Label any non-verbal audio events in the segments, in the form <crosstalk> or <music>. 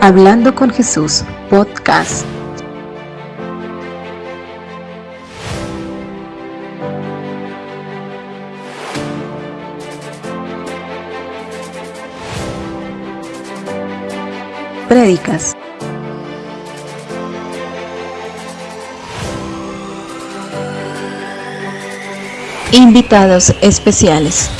Hablando con Jesús, podcast. Prédicas. Invitados especiales.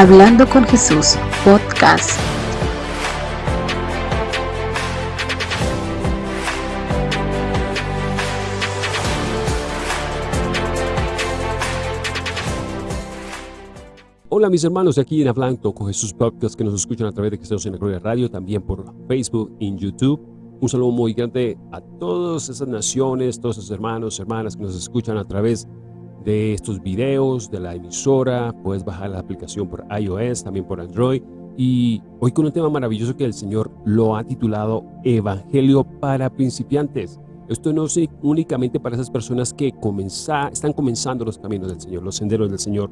Hablando con Jesús, podcast. Hola mis hermanos de aquí en Hablando con Jesús Podcast que nos escuchan a través de Cristianos en la Gloria Radio, también por Facebook y YouTube. Un saludo muy grande a todas esas naciones, todos esos hermanos, hermanas que nos escuchan a través de estos videos, de la emisora, puedes bajar la aplicación por iOS, también por Android. Y hoy con un tema maravilloso que el Señor lo ha titulado Evangelio para principiantes. Esto no es únicamente para esas personas que están comenzando los caminos del Señor, los senderos del Señor.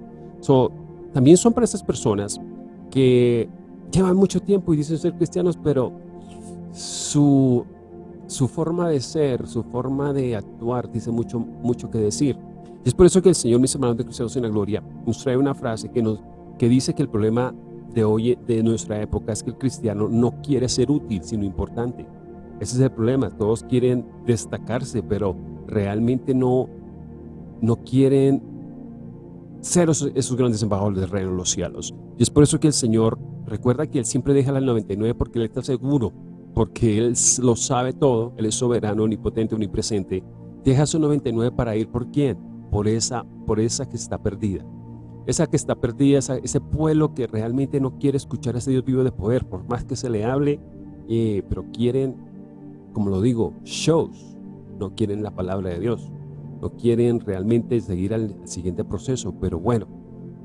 también son para esas personas que llevan mucho tiempo y dicen ser cristianos, pero su, su forma de ser, su forma de actuar dice mucho, mucho que decir. Y es por eso que el Señor, mis hermanos de Cristianos en la Gloria, nos trae una frase que, nos, que dice que el problema de hoy, de nuestra época, es que el cristiano no quiere ser útil, sino importante. Ese es el problema, todos quieren destacarse, pero realmente no, no quieren ser esos, grandes embajadores del reino de los cielos. Y es por eso que el Señor, recuerda que Él siempre deja al 99 porque Él está seguro, porque Él lo sabe todo, Él es soberano, omnipotente, omnipresente. Deja su 99 para ir por quién? Por esa, por esa que está perdida. Esa que está perdida, ese pueblo que realmente no quiere escuchar a ese Dios vivo de poder, por más que se le hable, eh, pero quieren, como lo digo, shows, no quieren la palabra de Dios, no quieren realmente seguir al siguiente proceso, pero bueno,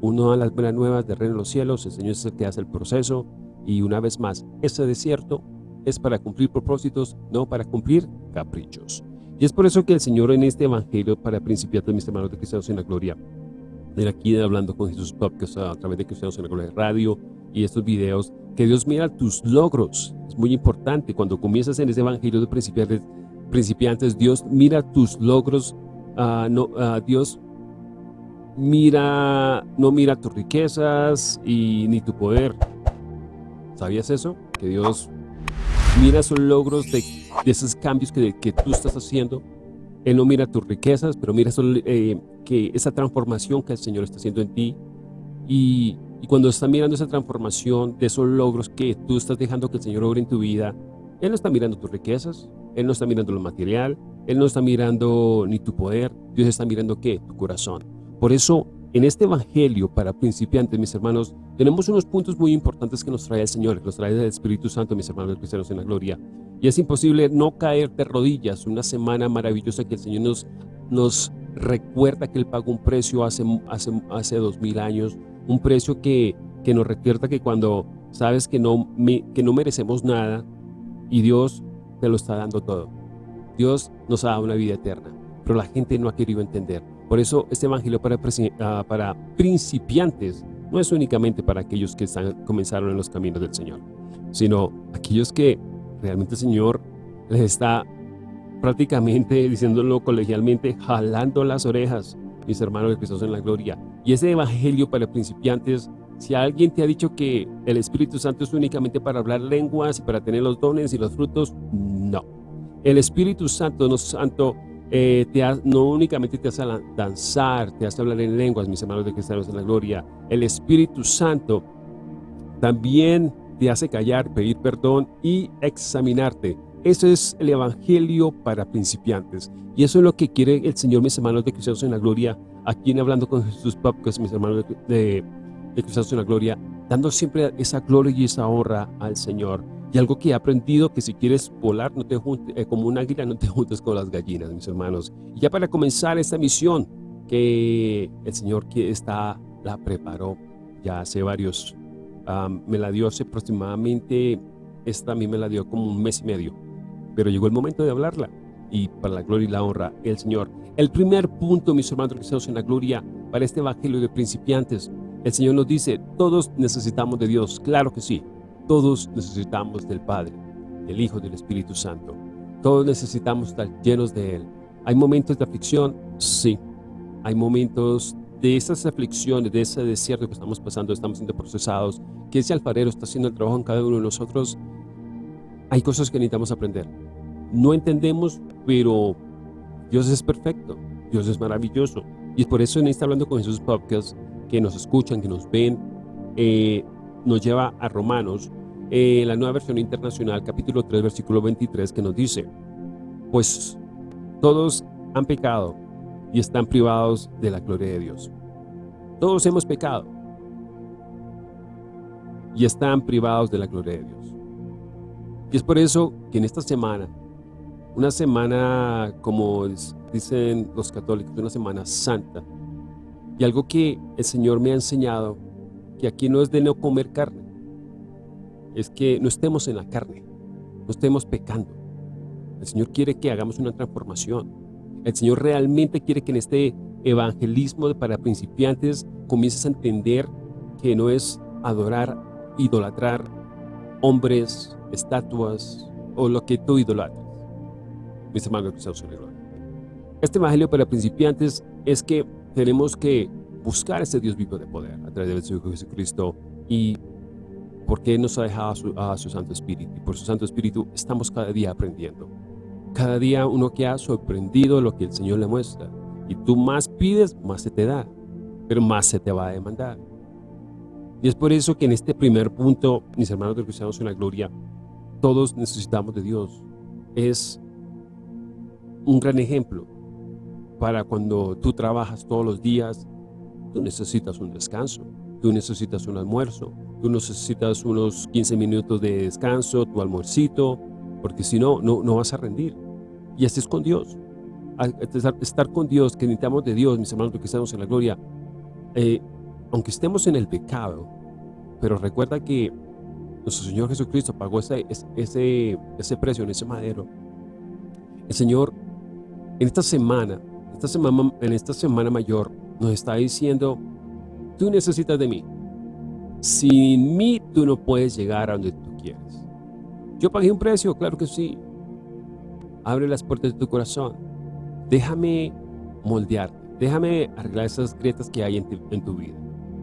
uno da las buenas nuevas de reino de los cielos, el Señor es el que hace el proceso, y una vez más, ese desierto es para cumplir propósitos, no para cumplir caprichos. Y es por eso que el Señor en este Evangelio para principiantes, mis hermanos de Cristianos en la Gloria, de aquí hablando con Jesús Podcast a través de Cristianos en la Gloria Radio y estos videos, que Dios mira tus logros. Es muy importante cuando comienzas en ese Evangelio de principiantes, principiantes Dios mira tus logros, uh, no, uh, Dios mira, no mira tus riquezas y ni tu poder. ¿Sabías eso? Que Dios mira esos logros de, esos cambios que, que, tú estás haciendo. Él no mira tus riquezas, pero mira eh, que esa transformación que el Señor está haciendo en ti. Y, y, cuando está mirando esa transformación de esos logros que tú estás dejando que el Señor obre en tu vida, Él no está mirando tus riquezas, Él no está mirando lo material, Él no está mirando ni tu poder, Dios está mirando ¿qué? Tu corazón. Por eso en este evangelio para principiantes, mis hermanos, tenemos unos puntos muy importantes que nos trae el Señor, que nos trae el Espíritu Santo, mis hermanos cristianos en la gloria. Y es imposible no caer de rodillas, una semana maravillosa que el Señor nos, nos recuerda que Él pagó un precio hace, hace, hace dos mil años, un precio que, que nos recuerda que cuando sabes que no, que no merecemos nada y Dios te lo está dando todo. Dios nos ha dado una vida eterna, pero la gente no ha querido entender. Por eso este evangelio para, ah, para principiantes no es únicamente para aquellos que están, comenzaron en los caminos del Señor, sino aquellos que realmente el Señor les está prácticamente, <laughs> diciéndolo colegialmente, jalando las orejas, mis hermanos de Cristo en la gloria. Y ese evangelio para principiantes, si alguien te ha dicho que el Espíritu Santo es únicamente para hablar lenguas y para tener los dones y los frutos, no. El Espíritu Santo, no santo, eh, te no únicamente te hace danzar, te hace hablar en lenguas, mis hermanos de cristianos en la gloria. El Espíritu Santo también te hace callar, pedir perdón y examinarte. Eso es el Evangelio para principiantes. Y eso es lo que quiere el Señor, mis hermanos de cristianos en la gloria, aquí en Hablando con Jesús es mis hermanos de, de, de cristianos en la gloria, dando siempre esa gloria y esa honra al Señor. Y algo que he aprendido, que si quieres volar no te juntes, eh, como un águila, no te juntes con las gallinas, mis hermanos. Y ya para comenzar esta misión que el Señor que está, la preparó ya hace varios, me la dio hace aproximadamente, esta a mí me la dio como un mes y medio. Pero llegó el momento de hablarla. Y para la gloria y la honra, el Señor. El primer punto, mis hermanos cristianos en la gloria, para este evangelio de principiantes, El Señor nos dice, todos necesitamos de Dios, claro que sí. Todos necesitamos del Padre, del Hijo, del Espíritu Santo. Todos necesitamos estar llenos de Él. ¿Hay momentos de aflicción? Sí. Hay momentos de esas aflicciones, de ese desierto que estamos pasando, estamos siendo procesados, que ese alfarero está haciendo el trabajo en cada uno de nosotros. Hay cosas que necesitamos aprender. No entendemos, pero Dios es perfecto. Dios es maravilloso. Y por eso en este Hablando con Jesús Podcast, que nos escuchan, que nos ven, eh, nos lleva a Romanos, eh, la nueva versión internacional, capítulo 3, versículo 23, que nos dice, pues todos han pecado y están privados de la gloria de Dios. Todos hemos pecado y están privados de la gloria de Dios. Y es por eso que en esta semana, una semana como dicen los católicos, una semana santa, y algo que el Señor me ha enseñado, que aquí no es de no comer carne, es que no estemos en la carne, no estemos pecando. El Señor quiere que hagamos una transformación, el Señor realmente quiere que en este evangelismo para principiantes comiences a entender que no es adorar, idolatrar hombres, estatuas o lo que tú idolatras. Mis hermanos, este evangelio para principiantes es que tenemos que buscar ese Dios vivo de poder a través de su Hijo Jesucristo y porque nos ha dejado a su, a su Santo Espíritu. Y por su Santo Espíritu estamos cada día aprendiendo. Cada día uno que ha sorprendido lo que el Señor le muestra. Y tú más pides, más se te da, pero más se te va a demandar. Y es por eso que en este primer punto, mis hermanos de Cristianos en la Gloria, todos necesitamos de Dios. Es un gran ejemplo para cuando tú trabajas todos los días, tú necesitas un descanso, tú necesitas un almuerzo, tú necesitas unos 15 minutos de descanso, tu almuercito, porque si no, no vas a rendir. Y así es con Dios. estar con Dios, que necesitamos de Dios, mis hermanos, que estamos en la gloria, eh, aunque estemos en el pecado, pero recuerda que nuestro Señor Jesucristo pagó ese, ese, ese precio en ese madero. El Señor, en esta semana, esta semana, en esta semana mayor, nos está diciendo, tú necesitas de mí. Sin mí, tú no puedes llegar a donde tú quieres. Yo pagué un precio, claro que sí, abre las puertas de tu corazón. Déjame moldearte, déjame arreglar esas grietas que hay en tu, vida,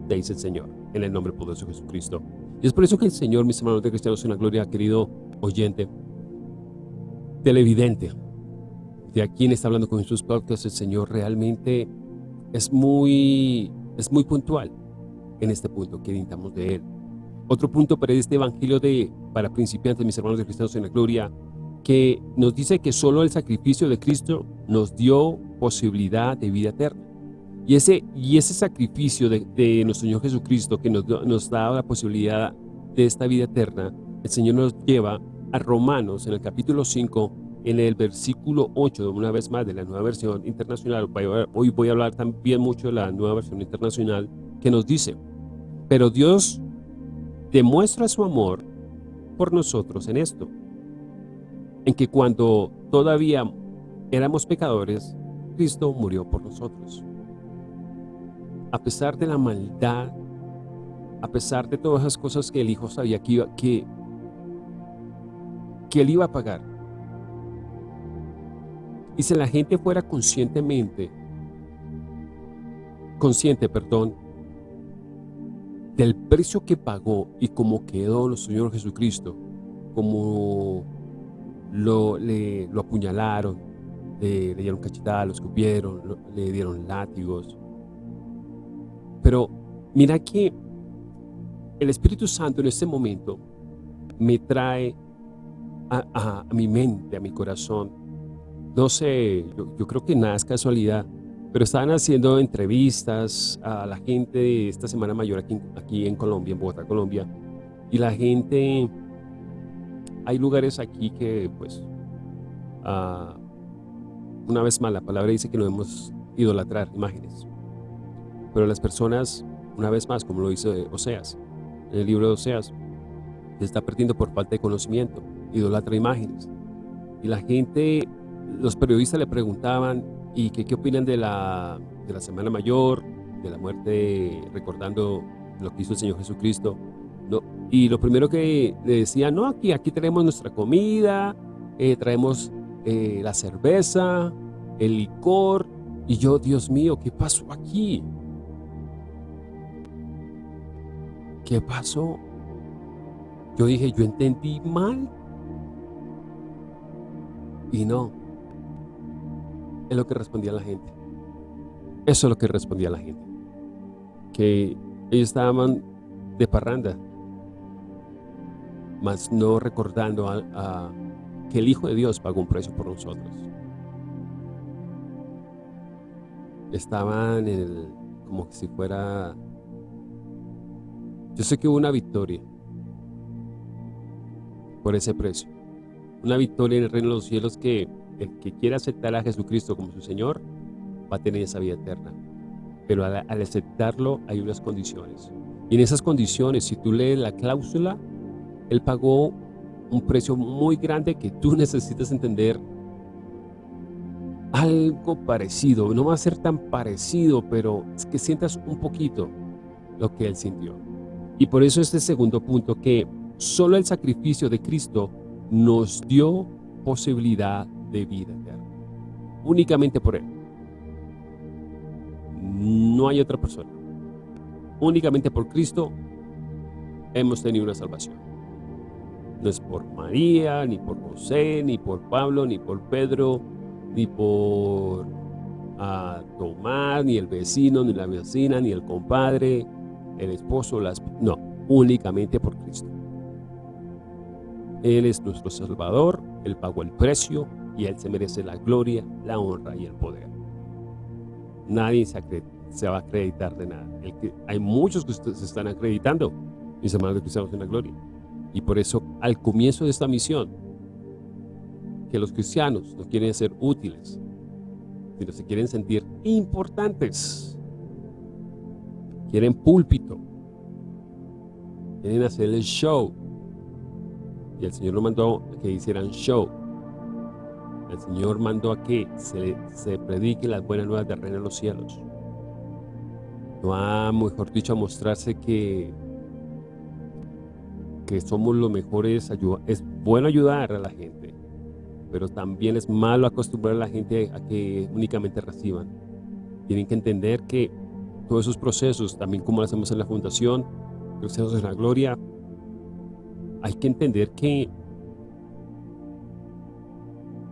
te dice el Señor, en el nombre poderoso de Jesucristo. Y es por eso que el Señor, mis hermanos de cristianos en la gloria, querido oyente, televidente, de aquí en está hablando con Jesús Podcast, el Señor realmente es muy, es muy puntual en este punto que necesitamos de Él. Otro punto para este evangelio de, para principiantes, mis hermanos de cristianos en la gloria, que nos dice que solo el sacrificio de Cristo nos dio posibilidad de vida eterna. Y ese, y ese sacrificio de, nuestro Señor Jesucristo que nos, nos da la posibilidad de esta vida eterna, el Señor nos lleva a Romanos en el capítulo 5, en el versículo 8, una vez más de la nueva versión internacional, hoy voy a hablar también mucho de la nueva versión internacional, que nos dice, pero Dios demuestra su amor por nosotros en esto, en que cuando todavía éramos pecadores, Cristo murió por nosotros. A pesar de la maldad, a pesar de todas esas cosas que el Hijo sabía que, iba, que, que Él iba a pagar, y si la gente fuera conscientemente, consciente, perdón, del precio que pagó y cómo quedó nuestro Señor Jesucristo, como lo, le, lo apuñalaron, le, dieron cachetadas, lo escupieron, le dieron látigos. Pero mira que el Espíritu Santo en este momento me trae a, mi mente, a mi corazón. No sé, yo, creo que nada es casualidad, pero estaban haciendo entrevistas a la gente de esta Semana Mayor aquí, aquí en Colombia, en Bogotá, Colombia, y la gente hay lugares aquí que, pues, ah, una vez más, la palabra dice que no debemos idolatrar imágenes. Pero las personas, una vez más, como lo dice Oseas, en el libro de Oseas, se está perdiendo por falta de conocimiento, idolatra imágenes. Y la gente, los periodistas le preguntaban, ¿y qué, opinan de la, de la Semana Mayor? de la muerte, recordando lo que hizo el Señor Jesucristo. ¿no? Y lo primero que le decía, no, aquí, aquí traemos nuestra comida, eh, traemos eh, la cerveza, el licor. Y yo, Dios mío, ¿qué pasó aquí? ¿Qué pasó? Yo dije, yo entendí mal. Y no. Es lo que respondía la gente. Eso es lo que respondía la gente. Que ellos estaban de parranda, mas no recordando que el Hijo de Dios pagó un precio por nosotros. Estaban el, como si fuera... Yo sé que hubo una victoria por ese precio. Una victoria en el reino de los cielos que el que quiera aceptar a Jesucristo como su Señor va a tener esa vida eterna. Pero al, aceptarlo hay unas condiciones. Y en esas condiciones, si tú lees la cláusula, Él pagó un precio muy grande que tú <laughs> necesitas entender algo parecido. No va a ser tan parecido, pero es que sientas un poquito lo que Él sintió. Y por eso este segundo punto que solo el sacrificio de Cristo nos dio posibilidad de vida eterna. Únicamente por Él. No hay otra persona. Únicamente por Cristo hemos tenido una salvación. No es por María, ni por José, ni por Pablo, ni por Pedro, ni por ah, Tomás, ni el vecino, ni la vecina, ni el compadre, el esposo, las... No, únicamente por Cristo. Él es nuestro Salvador, Él pagó el precio y Él se merece la gloria, la honra y el poder. Nadie se, va a acreditar de nada. hay muchos que se están acreditando, mis hermanos cristianos en la gloria. Y por eso, al comienzo de esta misión, que los cristianos no quieren ser útiles, sino se quieren sentir importantes. Quieren púlpito. Quieren hacer el show. Y el Señor nos mandó a que hicieran show. El Señor mandó a que se, se predique las buenas nuevas de reino de los cielos. No ha, mejor dicho, a mostrarse que, que somos los mejores. Es bueno ayudar a la gente, pero también es malo acostumbrar a la gente a que únicamente reciban. Tienen que entender que todos esos procesos, también como lo hacemos en la Fundación, Cristianos en la Gloria, hay que entender que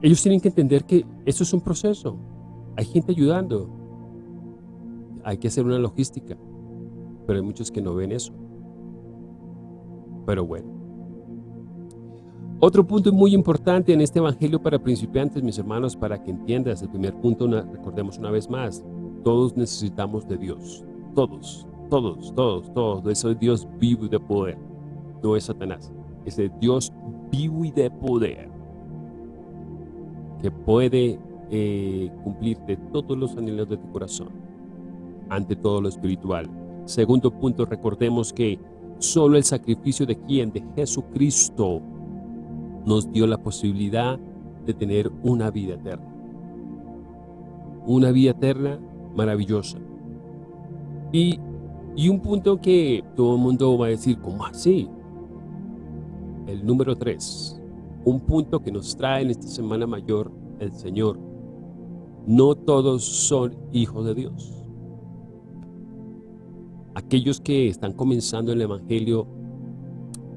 ellos tienen que entender que eso es un proceso. Hay gente ayudando. Hay que hacer una logística. Pero hay muchos que no ven eso. Pero bueno. Otro punto muy importante en este evangelio para principiantes, mis hermanos, para que entiendas el primer punto, recordemos una vez más, todos necesitamos de Dios. Todos, todos, todos, todos. Eso es Dios vivo y de poder. No es Satanás es de Dios vivo y de poder, que puede eh, cumplirte todos los anhelos de tu corazón, ante todo lo espiritual. Segundo punto, recordemos que solo el sacrificio de quien, de Jesucristo, nos dio la posibilidad de tener una vida eterna. Una vida eterna maravillosa. Y, y un punto que todo el mundo va a decir, ¿cómo así? El número 3, un punto que nos trae en esta Semana Mayor el Señor. No todos son hijos de Dios. Aquellos que están comenzando el Evangelio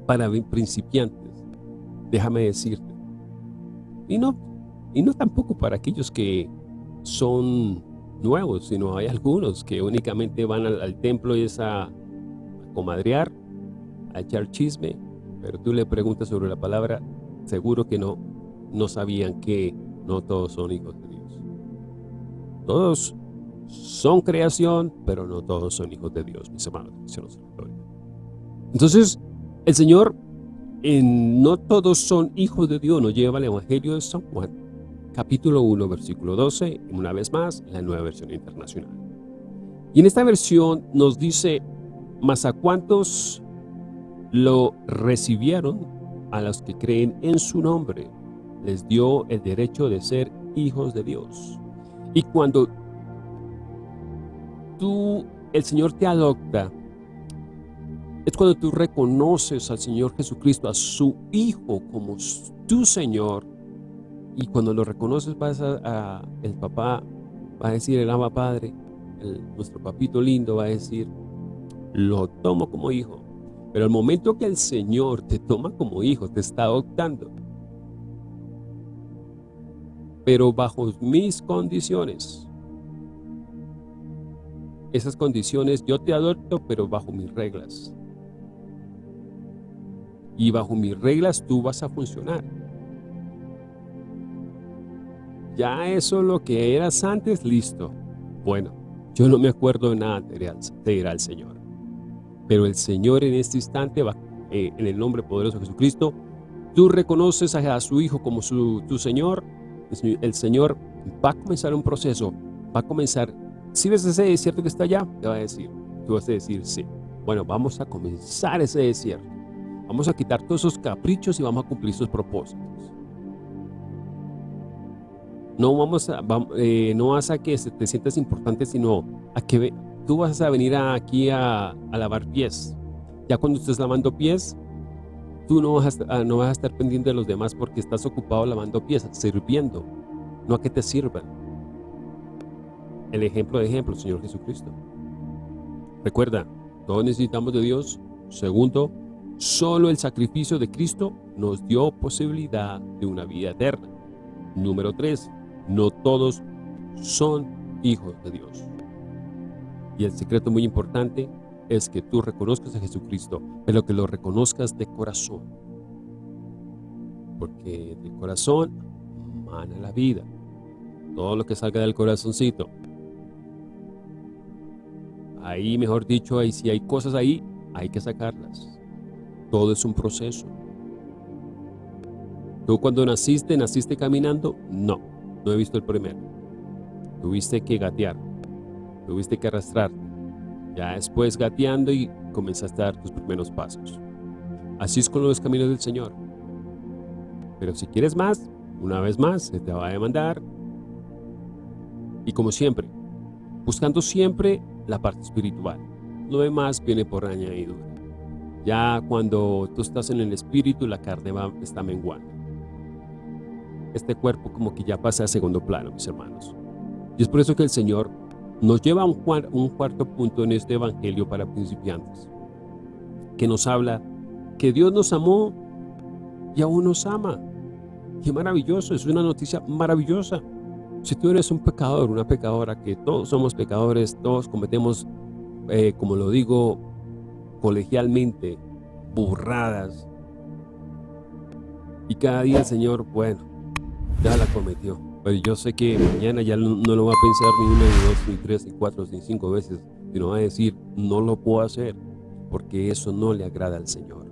para principiantes, déjame decirte. Y no, y no tampoco para aquellos que son nuevos, sino hay algunos que únicamente van al, templo y es a, a comadrear, a echar chisme, pero tú le preguntas sobre la palabra, seguro que no, no sabían que no todos son hijos de Dios. Todos son creación, pero no todos son hijos de Dios, mis hermanos. Entonces, el Señor, en no todos son hijos de Dios, nos lleva al Evangelio de San Juan, capítulo 1, versículo 12, una vez más, la nueva versión internacional. Y en esta versión nos dice, ¿mas a cuántos lo recibieron a los que creen en su nombre. Les dio el derecho de ser hijos de Dios. Y cuando tú el Señor te adopta, es cuando tú reconoces al Señor Jesucristo, a su Hijo como tu Señor, y cuando lo reconoces vas a, el papá, va a decir el ama padre, nuestro papito lindo va a decir, lo tomo como hijo. Pero el momento que el Señor te toma como hijo, te está adoptando. Pero bajo mis condiciones. Esas condiciones yo te adopto, pero bajo mis reglas. Y bajo mis reglas tú vas a funcionar. Ya eso lo que eras antes, listo. Bueno, yo no me acuerdo de nada, te dirá el Señor. Pero el Señor en este instante, va, eh, en el nombre poderoso de Jesucristo, tú reconoces a, su Hijo como su, tu Señor, el Señor va a comenzar un proceso, va a comenzar, si ves ese desierto que está allá, te va a decir, tú vas a decir sí. Bueno, vamos a comenzar ese desierto. Vamos a quitar todos esos caprichos y vamos a cumplir sus propósitos. No vamos a, eh, no vas a que te sientas importante, sino a que tú vas a venir aquí a, lavar pies. Ya cuando estés lavando pies, tú no vas, a, ah, no vas a estar pendiente de los demás porque estás ocupado lavando pies, sirviendo, no a que te sirvan. El ejemplo de ejemplo, Señor Jesucristo. Recuerda, todos necesitamos de Dios. Segundo, solo el sacrificio de Cristo nos dio posibilidad de una vida eterna. Número tres, no todos son hijos de Dios. Y el secreto muy importante es que tú reconozcas a Jesucristo, pero que lo reconozcas de corazón. Porque del corazón mana la vida. Todo lo que salga del corazoncito. Ahí, mejor dicho, ahí si hay cosas ahí, hay que sacarlas. Todo es un proceso. ¿Tú cuando naciste, naciste caminando? No. No he visto el primero. Tuviste que gatear. Tuviste que arrastrar. Ya después gateando y comenzaste a dar tus primeros pasos. Así es con los caminos del Señor. Pero si quieres más, una vez más, se te va a demandar. Y como siempre, buscando siempre la parte espiritual. Lo demás viene por añadidura. Ya cuando tú estás en el espíritu, la carne va, está menguando este cuerpo como que ya pasa a segundo plano, mis hermanos. Y es por eso que el Señor nos lleva a un, cuarto punto en este evangelio para principiantes, que nos habla que Dios nos amó y aún nos ama. Qué maravilloso, es una noticia maravillosa. Si tú eres un pecador, una pecadora, que todos somos pecadores, todos cometemos, eh, como lo digo colegialmente, burradas. Y cada día Señor, bueno, ya la cometió. Pero yo sé que mañana ya no, lo va a pensar ni una, ni dos, ni tres, ni cuatro, ni cinco veces, sino va a decir, no lo puedo hacer, porque eso no le agrada al Señor.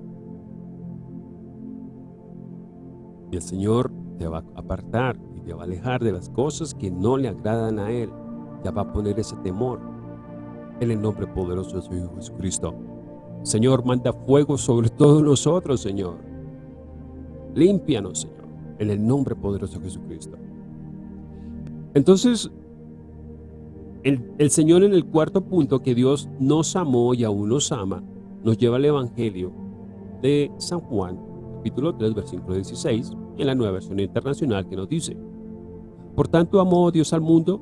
Y el Señor te va a apartar y te va a alejar de las cosas que no le agradan a Él. Ya va a poner ese temor en el nombre poderoso de su Hijo Jesucristo. Señor, manda fuego sobre todos nosotros, Señor. Límpianos, Señor en el nombre poderoso de Jesucristo. Entonces, el, Señor en el cuarto punto que Dios nos amó y aún nos ama, nos lleva al Evangelio de San Juan, capítulo 3, versículo 16, en la nueva versión internacional que nos dice, Por tanto amó Dios al mundo,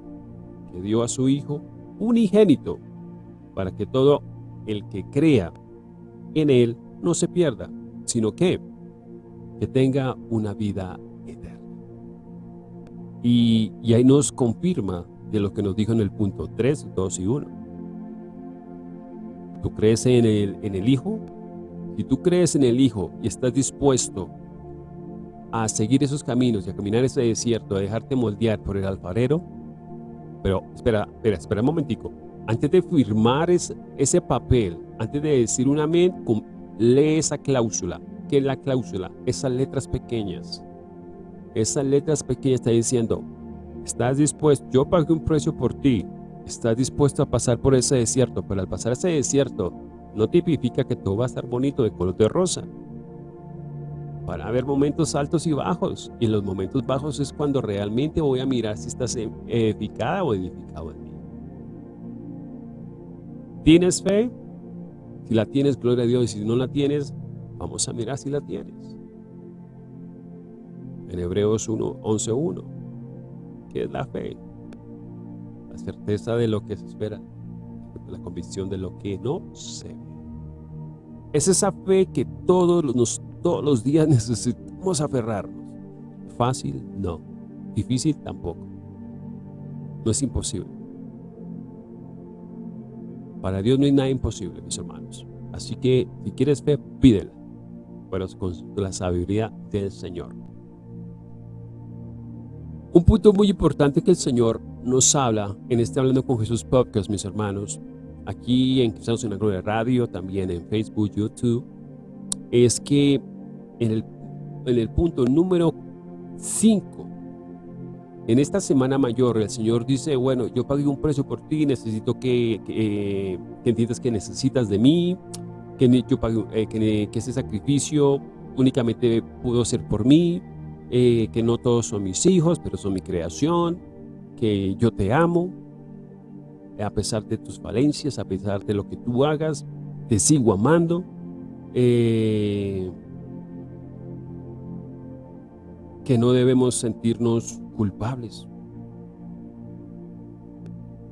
que dio a su Hijo unigénito, para que todo el que crea en Él no se pierda, sino que, que tenga una vida y, ahí nos confirma de lo que nos dijo en el punto 3, 2 y 1. ¿Tú crees en el, en el Hijo? Si tú crees en el Hijo y estás dispuesto a seguir esos caminos y a caminar ese desierto, a dejarte moldear por el alfarero, pero espera, espera, espera un momentico. Antes de firmar ese papel, antes de decir un amén, lee esa cláusula. ¿Qué es la cláusula? Esas letras pequeñas esas letras pequeñas está diciendo, estás dispuesto, yo pagué un precio por ti, estás dispuesto a pasar por ese desierto, pero al pasar ese desierto no tipifica que todo va a estar bonito de color de rosa. Van a haber momentos altos y bajos, y los momentos bajos es cuando realmente voy a mirar si estás edificada o edificado en mí. ¿Tienes fe? Si la tienes, gloria a Dios. Y si no la tienes, vamos a mirar si la tienes. En Hebreos 1, 1. ¿Qué es la fe? La certeza de lo que se espera, la convicción de lo que no se ve. Es esa fe que todos los, todos los días <laughs> necesitamos aferrarnos. Fácil, no. Difícil, tampoco. No es imposible. Para Dios no hay nada imposible, mis hermanos. Así que, si quieres fe, pídela. Pero con la sabiduría del Señor. Un punto muy importante que el Señor nos habla en este Hablando con Jesús podcast, mis hermanos, aquí en Cristianos en la Gloria Radio, también en Facebook, YouTube, es que en el, en el punto número 5, en esta semana mayor, el Señor dice, bueno, yo pagué un precio por ti, necesito que, que, entiendas que necesitas de mí, que, yo pagué, eh, que, que ese sacrificio únicamente pudo ser por mí, eh, que no todos son mis hijos, pero son mi creación, que yo te amo, a pesar de tus falencias, a pesar de lo que tú hagas, te sigo amando. Eh, que no debemos sentirnos culpables.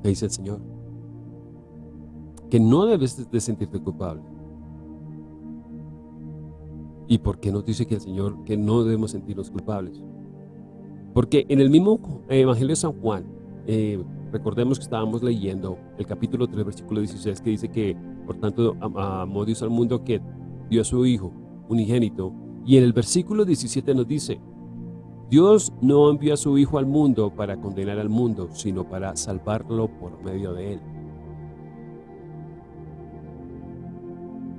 dice el Señor. Que no debes de sentirte culpable. ¿Y por qué nos dice que el Señor que no debemos sentirnos culpables? Porque en el mismo Evangelio de San Juan, eh, recordemos que estábamos leyendo el capítulo 3, versículo 16, que dice que, por tanto, amó Dios al mundo que dio a su Hijo unigénito. Y en el versículo 17 nos dice, Dios no envió a su Hijo al mundo para condenar al mundo, sino para salvarlo por medio de él.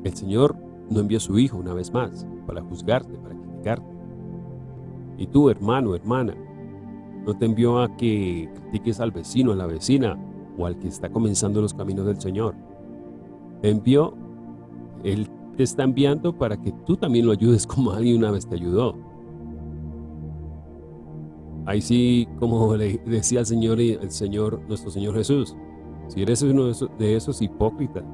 El Señor no envió a su Hijo una vez más para juzgarte, para criticarte. Y tú, hermano, hermana, no te envió a que critiques al vecino, a la vecina, o al que está comenzando los caminos del Señor. Te envió, Él te está enviando para que tú también lo ayudes <laughs> como alguien una vez te ayudó. Ahí sí, como le decía el Señor, el Señor, nuestro Señor Jesús, si eres uno de esos, de esos hipócritas,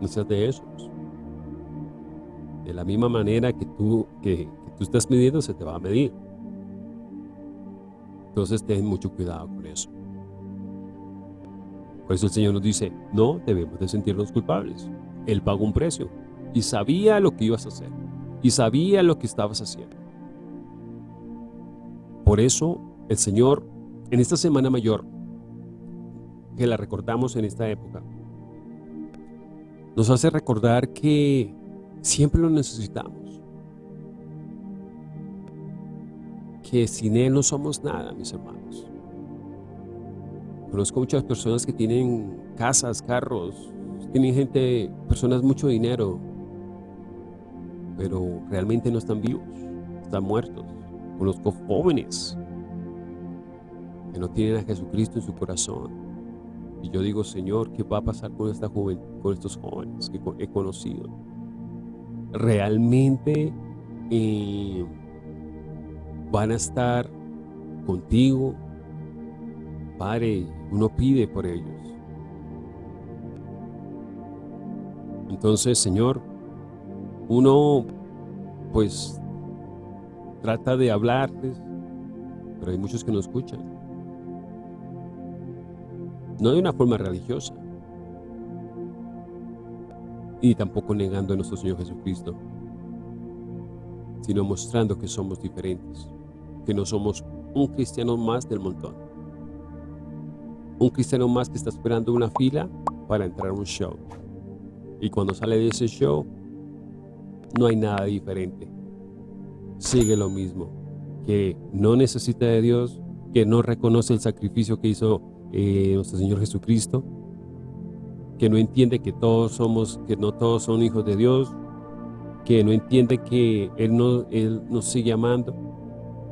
no seas de esos. De la misma manera que tú, que, tú estás midiendo, se te va a medir. Entonces ten mucho cuidado con eso. Por eso el Señor nos dice, no debemos de sentirnos culpables. Él pagó un precio y sabía lo que ibas a hacer y sabía lo que estabas haciendo. Por eso el Señor en esta Semana Mayor, que la recordamos en esta época, nos hace recordar que Siempre lo necesitamos. Que sin Él no somos nada, mis hermanos. Conozco muchas personas que tienen casas, carros, tienen gente, personas mucho dinero, pero realmente no están vivos, están muertos. Conozco jóvenes que no tienen a Jesucristo en su corazón. Y yo digo, Señor, ¿qué va a pasar con esta joven, con estos jóvenes que he conocido? Realmente eh, van a estar contigo. Padre, uno pide por ellos. Entonces, Señor, uno pues trata de hablarles, pero hay muchos que no escuchan. No de una forma religiosa, y tampoco negando a nuestro Señor Jesucristo, sino mostrando que somos diferentes, que no somos un cristiano más del montón. Un cristiano más que está esperando una fila para entrar a un show. Y cuando sale de ese show, no hay nada diferente. Sigue lo mismo, que no necesita de Dios, que no reconoce el sacrificio que hizo eh, nuestro Señor Jesucristo, que no entiende que todos somos, que no todos son hijos de Dios, que no entiende que Él, no, él nos sigue amando,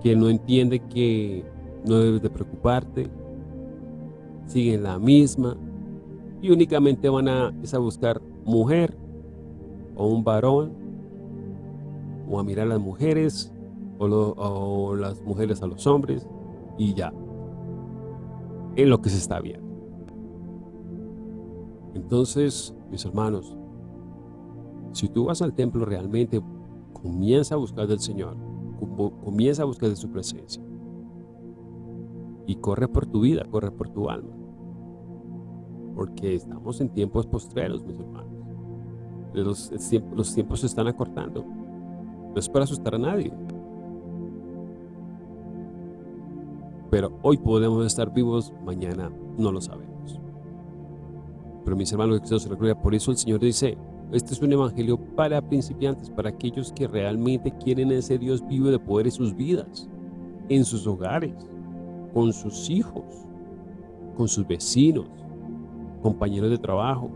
que no entiende que no debes de preocuparte, siguen la misma y únicamente van a, a buscar mujer o un varón o a mirar a las mujeres o, o las mujeres a los hombres y ya, en lo que se está viendo. Entonces, mis hermanos, si tú vas al templo realmente, comienza a buscar del Señor, comienza a buscar de su presencia. Y corre por tu vida, corre por tu alma. Porque estamos en tiempos postreros, mis hermanos. Los, los tiempos se están acortando. No es para asustar a nadie. Pero hoy podemos estar vivos, mañana no lo sabemos. Pero mis hermanos, por eso el Señor dice, este es un evangelio para principiantes, para aquellos que realmente quieren ese Dios vivo de poder en sus vidas, en sus hogares, con sus hijos, con sus vecinos, compañeros de trabajo.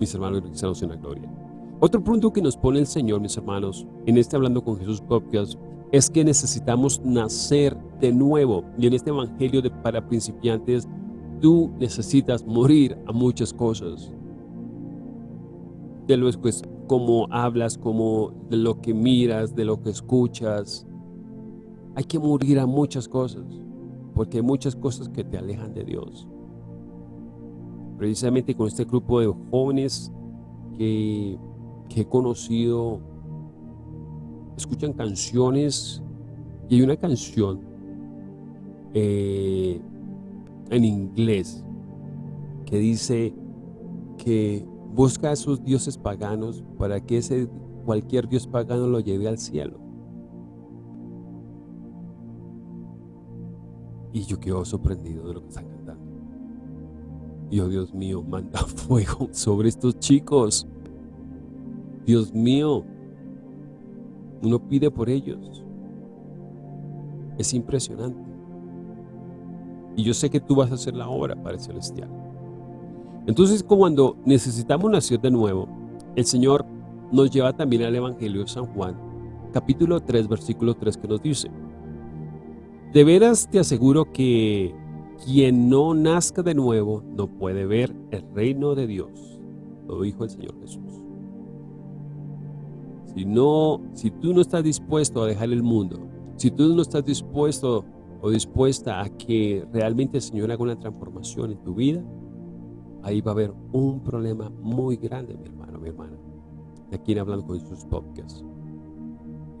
Mis hermanos cristianos en la gloria. Otro punto que nos pone el Señor, mis hermanos, en este Hablando con Jesús podcast, es que necesitamos nacer de nuevo. Y en este evangelio de para principiantes, tú necesitas morir a muchas cosas de lo pues, como hablas, de lo que miras, de lo que escuchas. Hay que morir a muchas cosas, porque hay muchas cosas que te alejan de Dios. Precisamente con este grupo de jóvenes que, he conocido, escuchan canciones y hay una canción eh, en inglés que dice que Busca a esos dioses paganos para que ese cualquier dios pagano lo lleve al cielo. Y yo quedo sorprendido de lo que están cantando. Y oh Dios mío, manda <laughs> fuego sobre estos chicos. Dios mío, uno pide por ellos. Es impresionante. Y yo sé que tú vas a hacer la obra para el celestial. Entonces cuando necesitamos nacer de nuevo, el Señor nos lleva también al Evangelio de San Juan, capítulo 3, versículo 3, que nos dice, De veras te aseguro que quien no nazca de nuevo no puede ver el reino de Dios. Lo dijo el Señor Jesús. Si, no, si tú no estás dispuesto a dejar el mundo, si tú no estás dispuesto o dispuesta a que realmente el Señor haga una transformación en tu vida, ahí va a haber un problema muy grande, mi hermano, mi hermana. De aquí hablando con sus podcasts.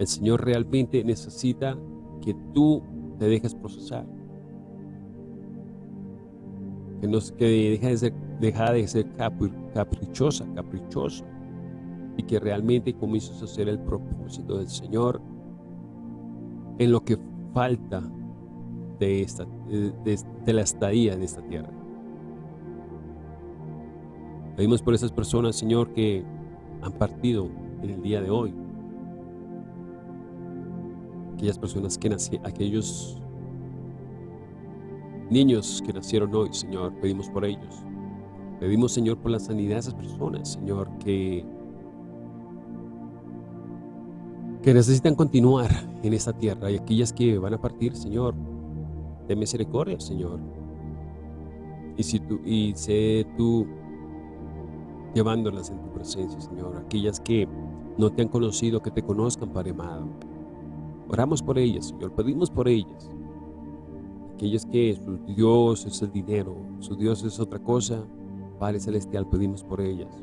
El Señor realmente necesita que tú te dejes procesar. Que, nos, que deja de ser, deja de ser caprichosa, caprichoso. Y que realmente comiences a hacer el propósito del Señor en lo que falta de, esta, de la estadía de esta tierra. Pedimos por esas personas, Señor, que han partido en el día de hoy. Aquellas personas que nacieron, aquellos niños que nacieron hoy, Señor, pedimos por ellos. Pedimos, Señor, por la sanidad de esas personas, Señor, que, que necesitan continuar en esta tierra y aquellas que van a partir, Señor, de misericordia, Señor. Y, si tú, y sé tú llevándolas en tu presencia, Señor. Aquellas que no te han conocido, que te conozcan, Padre amado. Oramos por ellas, Señor. Pedimos por ellas. Aquellas que su Dios es el dinero, su Dios es otra cosa. Padre Celestial, pedimos por ellas.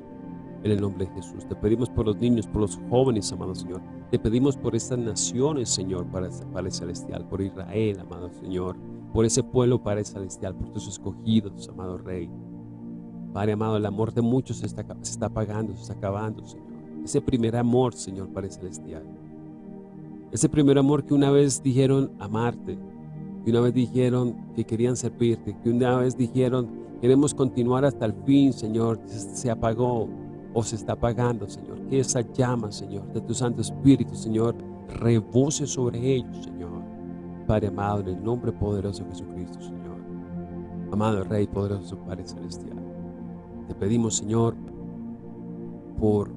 En el nombre de Jesús. Te pedimos por los niños, por los jóvenes, amado Señor. Te pedimos por estas naciones, Señor, Padre Celestial. Por Israel, amado Señor. Por ese pueblo, Padre Celestial. Por tus escogidos, amado Rey. Padre amado, el amor de muchos se está, se está apagando, se está acabando, Señor. Ese primer amor, Señor, Padre Celestial. Ese primer amor que una vez dijeron amarte, que una vez dijeron que querían servirte, que una vez dijeron queremos continuar hasta el fin, Señor, se apagó o se está apagando, Señor. Que esa llama, Señor, de tu Santo Espíritu, Señor, rebose sobre ellos, Señor. Padre amado, en el nombre poderoso de Jesucristo, Señor. Amado Rey poderoso, Padre Celestial. Te pedimos, Señor, por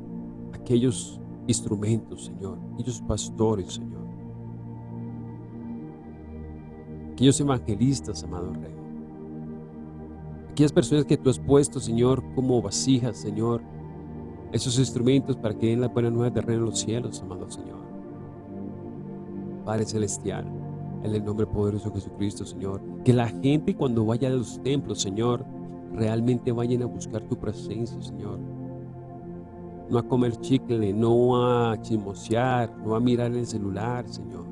aquellos instrumentos, Señor, aquellos pastores, Señor. Aquellos evangelistas, amado Rey. Aquellas personas que tú has puesto, Señor, como vasijas, Señor. Esos instrumentos para que den la buena nueva de reino en los cielos, amado Señor. Padre Celestial, en el nombre poderoso de Jesucristo, Señor. Que la gente cuando vaya a los templos, Señor, realmente vayan a buscar tu presencia, Señor. No a comer chicle, no a chismosear, no a mirar el celular, Señor.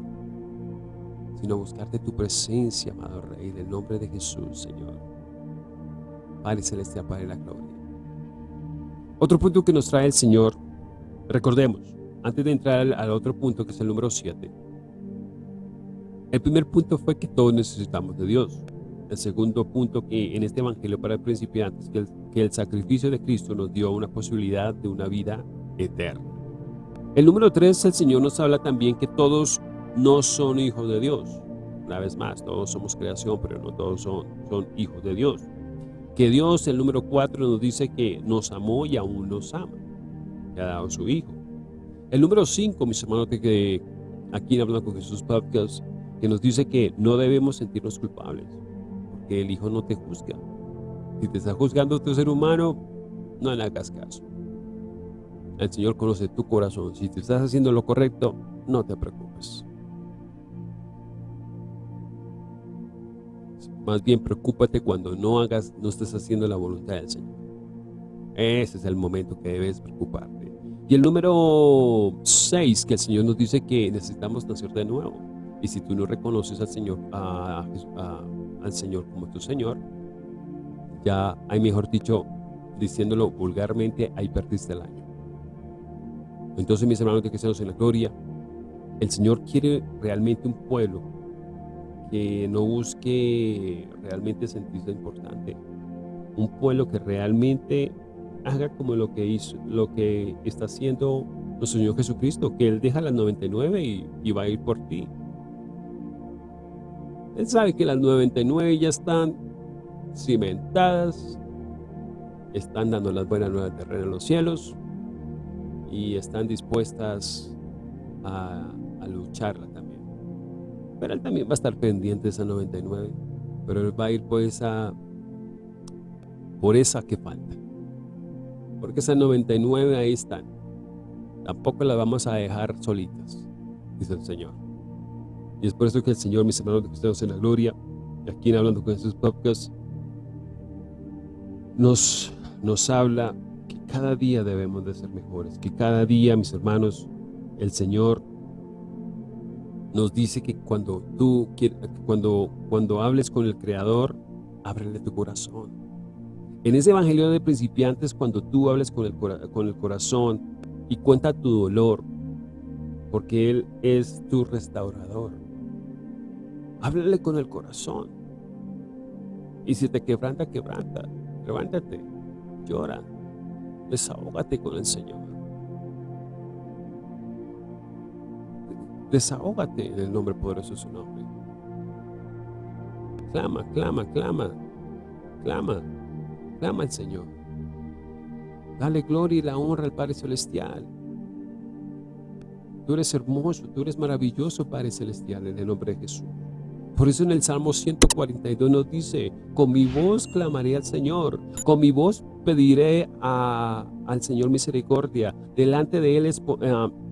Sino a buscarte tu presencia, amado Rey, en el nombre de Jesús, Señor. Padre Celestial, Padre de la Gloria. Otro punto que nos trae el Señor, recordemos, antes de entrar al, al otro punto que es el número 7, el primer punto fue que todos necesitamos de Dios. El segundo punto que en este evangelio para principiantes, que el, que el sacrificio de Cristo nos dio una posibilidad de una vida eterna. El número tres, el Señor nos habla también que todos no son hijos de Dios. Una vez más, todos somos creación, pero no todos son, hijos de Dios. Que Dios, el número cuatro, nos dice que nos amó y aún nos ama. Que ha dado su Hijo. El número cinco, mis hermanos, que aquí en Hablando con Jesús Podcast, que nos dice que no debemos sentirnos culpables, porque el Hijo no te juzga. Si te está juzgando tu ser humano, no le hagas caso. El Señor conoce tu corazón. Si te estás haciendo lo correcto, no te preocupes. Más bien preocúpate cuando no hagas, no estés haciendo la voluntad del Señor. Ese es el momento que debes preocuparte. Y el número 6, que el Señor nos dice que necesitamos nacer de nuevo. Y si tú no reconoces al Señor, al Señor como tu Señor, ya hay mejor dicho, diciéndolo vulgarmente, ahí perdiste el año. Entonces, mis hermanos de cristianos en la gloria, el Señor quiere realmente un pueblo que no busque realmente sentirse importante. Un pueblo que realmente haga como lo que hizo, lo que está haciendo nuestro Señor Jesucristo, que Él deja las 99 y, y va a ir por ti. Él sabe que las 99 ya están cimentadas, están dando las buenas nuevas de reino en los cielos y están dispuestas a, a, lucharla también. Pero él también va a estar pendiente de esa 99, pero él va a ir por esa, por esa que falta. Porque esas 99 ahí están. Tampoco las vamos a dejar solitas, dice el Señor. Y es por eso que el Señor, mis hermanos de cristianos en la gloria, aquí en Hablando con sus podcasts, nos, nos habla que cada día debemos de ser mejores, que cada día, mis hermanos, el Señor nos dice que cuando tú cuando, cuando hables con el Creador, ábrele tu corazón. En ese evangelio de principiantes, cuando tú hables con el, con el corazón y cuenta tu dolor, porque Él es tu restaurador. Háblale con el corazón. Y si te quebranta, quebranta. Levántate, llora, desahógate con el Señor. Desahógate en el nombre poderoso de su nombre. Clama, clama, clama, clama, clama al Señor. Dale gloria y la honra al Padre Celestial. Tú eres hermoso, tú eres maravilloso, Padre Celestial, en el nombre de Jesús. Por eso en el Salmo 142 nos dice, con mi voz clamaré al Señor, con mi voz pediré al Señor misericordia, delante de Él eh,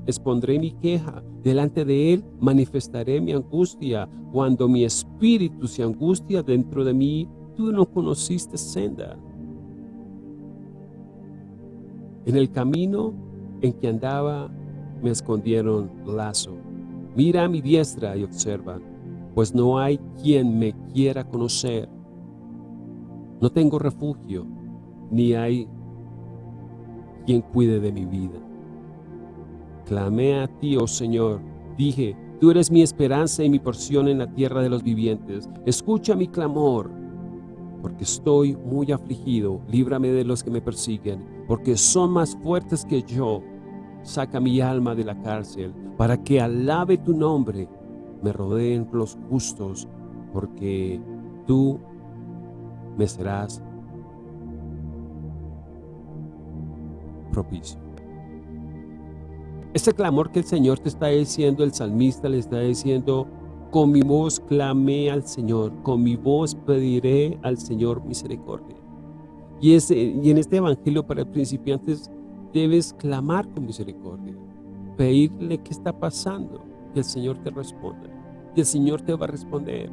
expondré mi queja, delante de Él manifestaré mi angustia. Cuando mi espíritu se angustia dentro de mí, tú no conociste senda. En el camino en que andaba me escondieron lazo. Mira a mi diestra y observa pues no hay quien me quiera conocer. No tengo refugio, ni hay quien cuide de mi vida. Clamé a ti, oh Señor, dije, tú eres mi esperanza y mi porción en la tierra de los vivientes. Escucha mi clamor, porque estoy muy afligido. Líbrame de los que me persiguen, porque son más fuertes que yo. Saca mi alma de la cárcel, para que alabe tu nombre me rodeen los justos, porque tú me serás propicio. Ese clamor que el Señor te está diciendo, el salmista le está diciendo, con mi voz clamé al Señor, con mi voz pediré al Señor misericordia. Y, y en este evangelio para principiantes debes clamar con misericordia, pedirle qué está pasando, que el Señor te responda. Y el Señor te va a responder,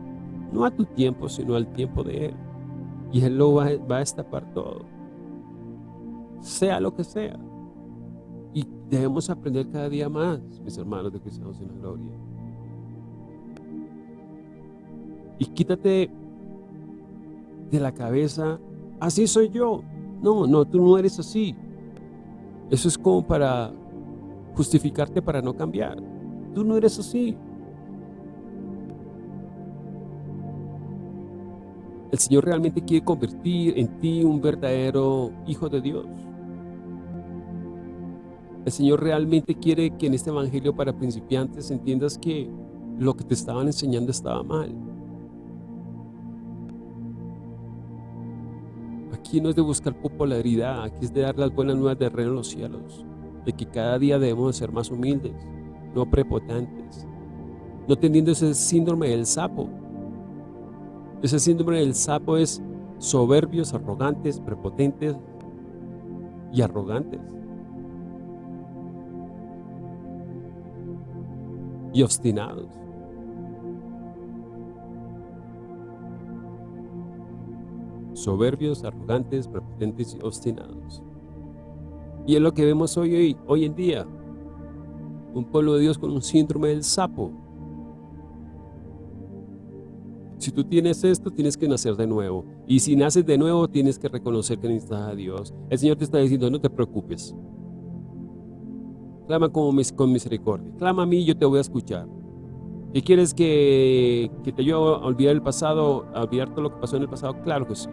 no a tu tiempo, sino al tiempo de Él. y Él lo va, va a destapar todo. Sea lo que sea. Y debemos aprender cada día más, mis hermanos de Cristianos en la Gloria. Y quítate de la cabeza, así soy yo. No, no, tú no eres así. Eso es como para justificarte para no cambiar. Tú no eres así. El Señor realmente quiere convertir en ti un verdadero hijo de Dios. El Señor realmente quiere que en este evangelio para principiantes entiendas que lo que te estaban enseñando estaba mal. Aquí no es de buscar popularidad, aquí es de dar las buenas nuevas de reino en los cielos, de que cada día debemos ser más humildes, no prepotentes, no teniendo ese síndrome del sapo. Ese síndrome del sapo es soberbios, arrogantes, prepotentes y arrogantes. Y obstinados. soberbios, arrogantes, prepotentes y obstinados. Y es lo que vemos hoy, hoy, hoy en día. Un pueblo de Dios con un síndrome del sapo. Si tú tienes esto, tienes que nacer de nuevo. Y si naces de nuevo, tienes que reconocer que necesitas a Dios. El Señor te está diciendo, no te preocupes. Clama con, misericordia. Clama a mí, yo te voy a escuchar. ¿Y quieres que, que te ayude a olvidar el pasado, a olvidar todo lo que pasó en el pasado? Claro que sí.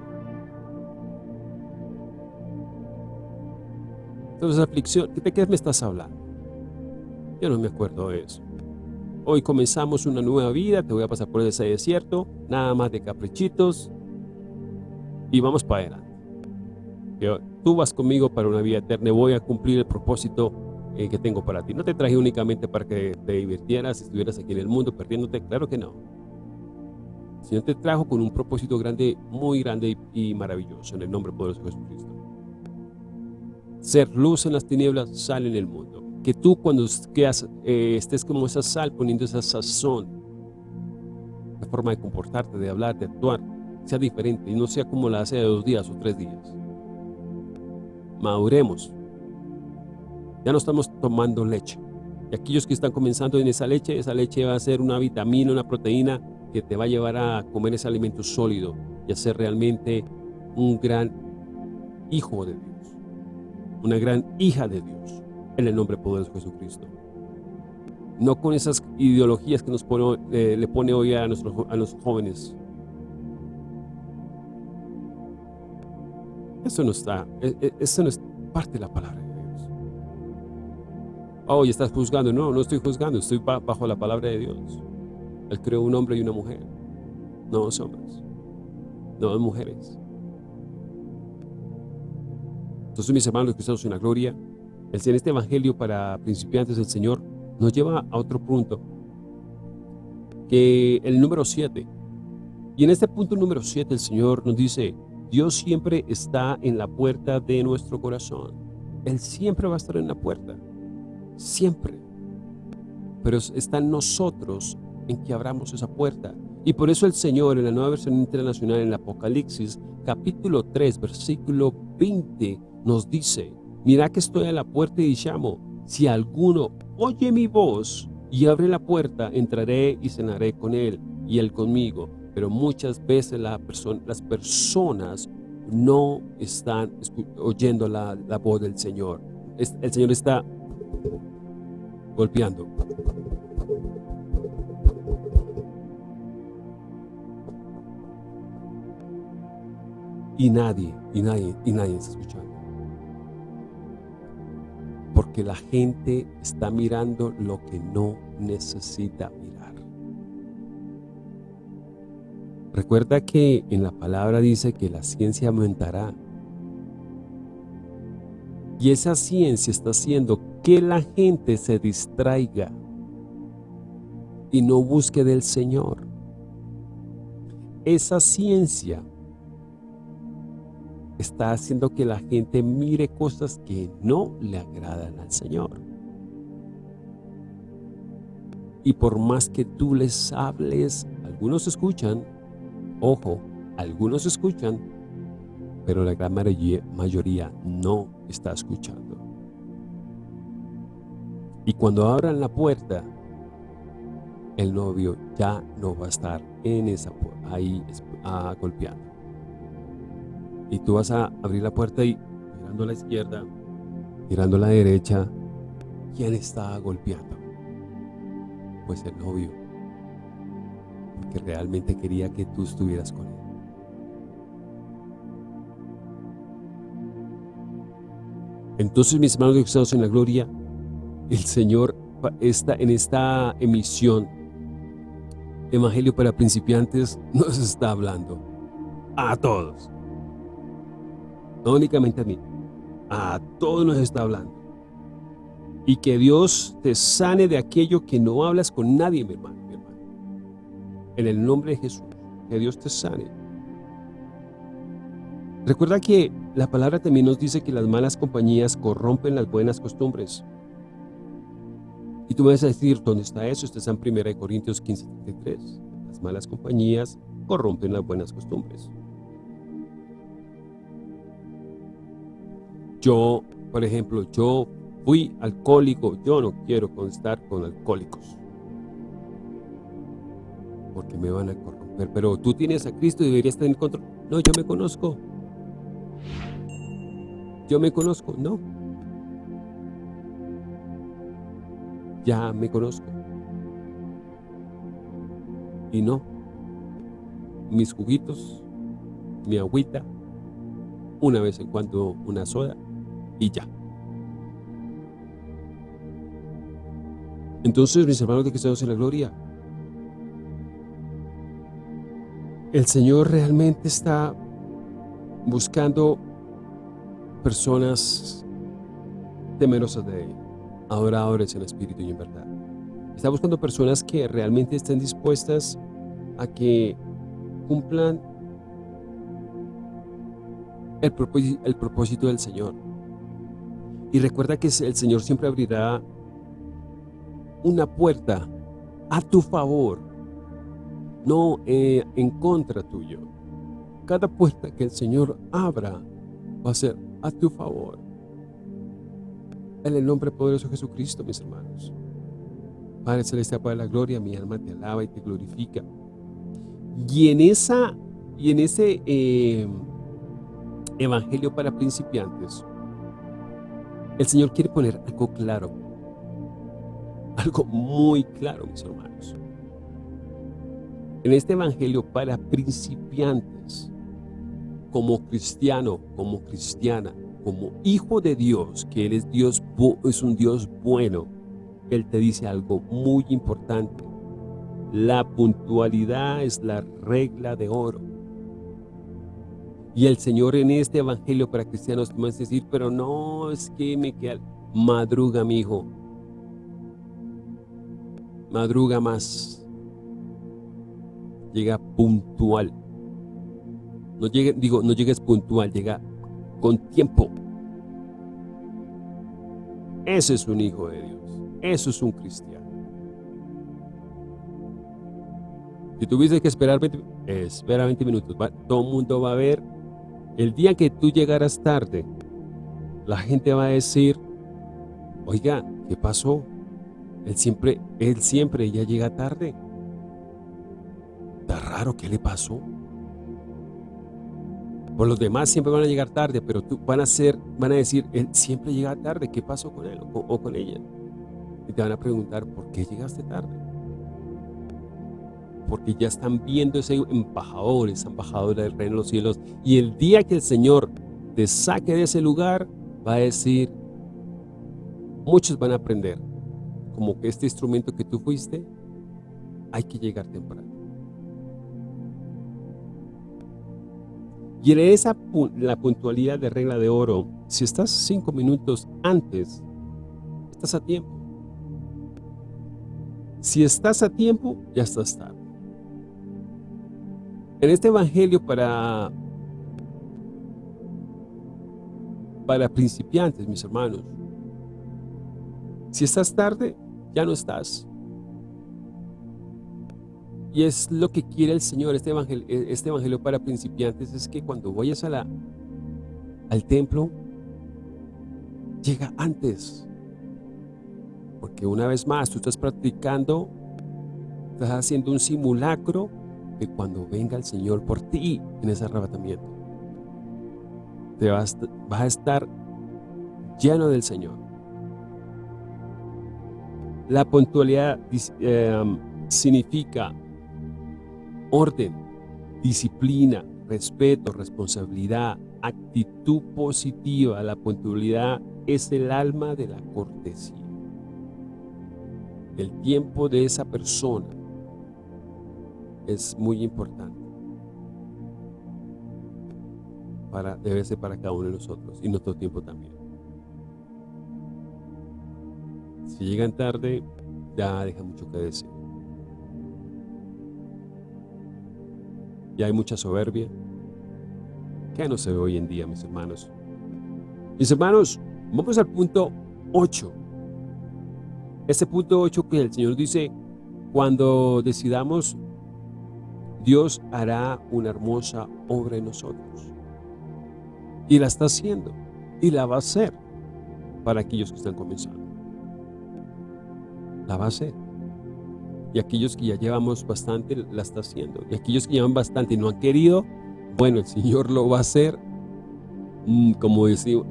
Entonces, aflicción, ¿de qué me estás hablando? Yo no me acuerdo de eso. Hoy comenzamos una nueva vida, te voy a pasar por ese desierto, nada más de caprichitos, y vamos para adelante. tú vas conmigo para una vida eterna, voy a cumplir el propósito eh, que tengo para ti. No te traje únicamente para que te divirtieras, estuvieras aquí en el mundo perdiéndote, claro que no. El Señor te trajo con un propósito grande, muy grande y, maravilloso, en el nombre poderoso de Jesucristo ser luz en las tinieblas, sal en el mundo. Que tú cuando eh, estés como esa sal, poniendo esa sazón, la forma de comportarte, de hablar, de actuar, sea diferente y no sea como la hace de dos días o tres días. Maduremos. Ya no estamos tomando leche. Y aquellos que están comenzando en esa leche, esa leche va a ser una vitamina, una proteína que te va a llevar a comer ese alimento sólido y a ser realmente un gran hijo de Dios una gran hija de Dios, en el nombre poderoso de Jesucristo. No con esas ideologías que nos pone, eh, le pone hoy a, los jóvenes. Eso no está, e, e, eso no es parte de la palabra de Dios. Oh, y estás juzgando. No, no estoy juzgando, estoy bajo la palabra de Dios. Él creó un hombre y una mujer, no dos hombres, no dos mujeres. Entonces, mis hermanos cristianos en la gloria, el este evangelio para principiantes del Señor nos lleva a otro punto, que el número 7. Y en este punto número 7 el Señor nos dice, Dios siempre está en la puerta de nuestro corazón. Él siempre va a estar en la puerta. Siempre. Pero está en nosotros en que abramos esa puerta. Y por eso el Señor en la nueva versión internacional en Apocalipsis, capítulo 3, versículo 20, nos dice, mira que estoy a la puerta y llamo, si alguno oye mi voz y abre la puerta, entraré y cenaré con él y él conmigo. Pero muchas veces las personas no están oyendo la, la voz del Señor. El Señor está golpeando. Y nadie, y nadie, y nadie está escuchando porque la gente está mirando lo que no necesita mirar. Recuerda que en la palabra dice que la ciencia aumentará. Y esa ciencia está haciendo que la gente se distraiga y no busque del Señor. Esa ciencia está haciendo que la gente mire cosas que no le agradan al Señor. Y por más que tú les hables, algunos escuchan, ojo, algunos escuchan, pero la gran mayoría no está escuchando. Y cuando abran la puerta, el novio ya no va a estar en esa ahí ah, golpeando. Y tú vas a abrir la puerta y mirando a la izquierda, mirando a la derecha, ¿quién está golpeando? Pues el novio, porque realmente quería que tú estuvieras con él. Entonces, mis hermanos exaltados en la gloria, el Señor está en esta emisión Evangelio para principiantes nos está hablando a todos. No únicamente a mí, a todos nos está hablando. Y que Dios te sane de aquello que no hablas con nadie, mi hermano, mi hermano. En el nombre de Jesús, que Dios te sane. Recuerda que la palabra también nos dice que las malas compañías corrompen las buenas costumbres. Y tú me vas a decir, ¿dónde está eso? Esto está en 1 Corintios 15, 33. Las malas compañías corrompen las buenas costumbres. Yo, por ejemplo, yo fui alcohólico, yo no quiero constar con alcohólicos. Porque me van a corromper. Pero tú tienes a Cristo y deberías tener control. No, yo me conozco. Yo me conozco. No, ya me conozco. Y no, mis juguitos, mi agüita, una vez en cuando una soda y ya. Entonces, mis hermanos de Cristo en la gloria, el Señor realmente está buscando personas temerosas de Él adoradores en espíritu y en verdad. Está buscando personas que realmente estén dispuestas a que cumplan el propósito del Señor. Y recuerda que el Señor siempre abrirá una puerta a tu favor, no eh, en contra tuyo. Cada puerta que el Señor abra va a ser a tu favor. En el nombre poderoso de Jesucristo, mis hermanos. Padre Celestial, Padre de la Gloria, mi alma te alaba y te glorifica. Y en, esa, y en ese eh, evangelio para principiantes, el Señor quiere poner algo claro. Algo muy claro, mis hermanos. En este evangelio para principiantes, como cristiano, como cristiana, como hijo de Dios, que Él es, Dios, es un Dios bueno, Él te dice algo muy importante. La puntualidad es la regla de oro. Y el Señor en este evangelio para cristianos va a decir, pero no, es que me queda... Madruga, mi hijo. Madruga más. Llega puntual. No digo, no llegues puntual, llega con tiempo. Ese es un hijo de Dios. Eso es un cristiano. Si tuviste que esperar 20, espera 20 minutos. todo el mundo va a ver. El día que tú llegaras tarde, la gente va a decir, oiga, ¿qué pasó? Él siempre, él siempre ya llega tarde. Está raro, ¿qué le pasó? Por los demás siempre van a llegar tarde, pero tú van a ser, van a decir, él siempre llega tarde, ¿qué pasó con él o, con ella? Y te van a preguntar, ¿por qué llegaste tarde? Porque ya están viendo ese embajador, esa embajadora del reino de los cielos. Y el día que el Señor te saque de ese lugar, va a decir, muchos van a aprender, como que este instrumento que tú fuiste, hay que llegar temprano. Y en esa la puntualidad de regla de oro, si estás cinco minutos antes, estás a tiempo. Si estás a tiempo, ya estás tarde. En este evangelio para, para principiantes, mis hermanos, si estás tarde, ya no estás. Y es lo que quiere el Señor, este evangelio, este evangelio para principiantes, es que cuando vayas a la, al templo, llega antes. Porque una vez más, tú estás practicando, estás haciendo un simulacro de cuando venga el Señor por ti en ese arrebatamiento. Te vas, vas a estar lleno del Señor. La puntualidad eh, significa orden, disciplina, respeto, responsabilidad, actitud positiva. La puntualidad es el alma de la cortesía. El tiempo de esa persona es muy importante. Para, debe ser para cada uno de nosotros y nuestro tiempo también. Si llegan tarde, ya deja mucho que decir. Ya hay mucha soberbia. que no se ve hoy en día, mis hermanos? Mis hermanos, vamos al punto 8. Este punto 8 que el Señor dice, cuando decidamos, Dios hará una hermosa obra en nosotros. Y la está haciendo. Y la va a hacer para aquellos que están comenzando. La va a hacer y aquellos que ya llevamos bastante la está haciendo. Y aquellos que llevan bastante y no han querido, bueno, el Señor lo va a hacer mm, como,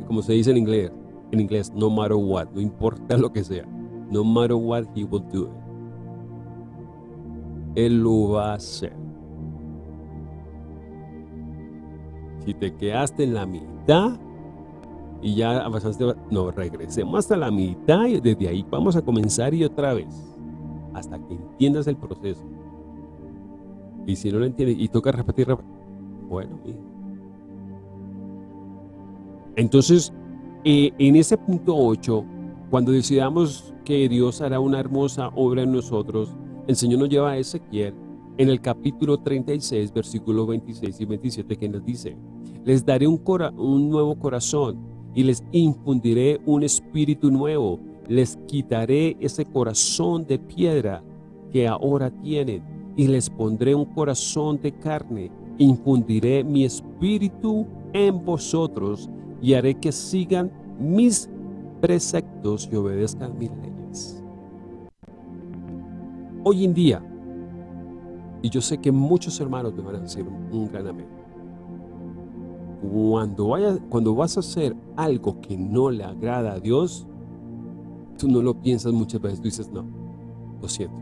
como se dice en inglés, en inglés, no matter what, no importa lo que sea. No matter what, He will do it. Él lo va a hacer. Si te quedaste en la mitad y ya avanzaste, no, regresemos hasta la mitad y desde ahí vamos a comenzar y otra vez hasta que entiendas el proceso. Y si no lo entiendes y toca repetir, bueno, entonces eh, en ese punto 8, cuando decidamos que Dios hará una hermosa obra en nosotros, el Señor nos lleva a Ezequiel en el capítulo 36, versículos 26 y 27, que nos dice, les daré un, nuevo corazón y les infundiré un espíritu nuevo les quitaré ese corazón de piedra que ahora tienen y les pondré un corazón de carne. Infundiré mi espíritu en vosotros y haré que sigan mis preceptos y obedezcan mis leyes. Hoy en día, y yo sé que muchos hermanos me van a decir un, gran amén, cuando, vaya, cuando vas a hacer algo que no le agrada a Dios, tú no lo piensas muchas veces, tú dices, no, lo siento,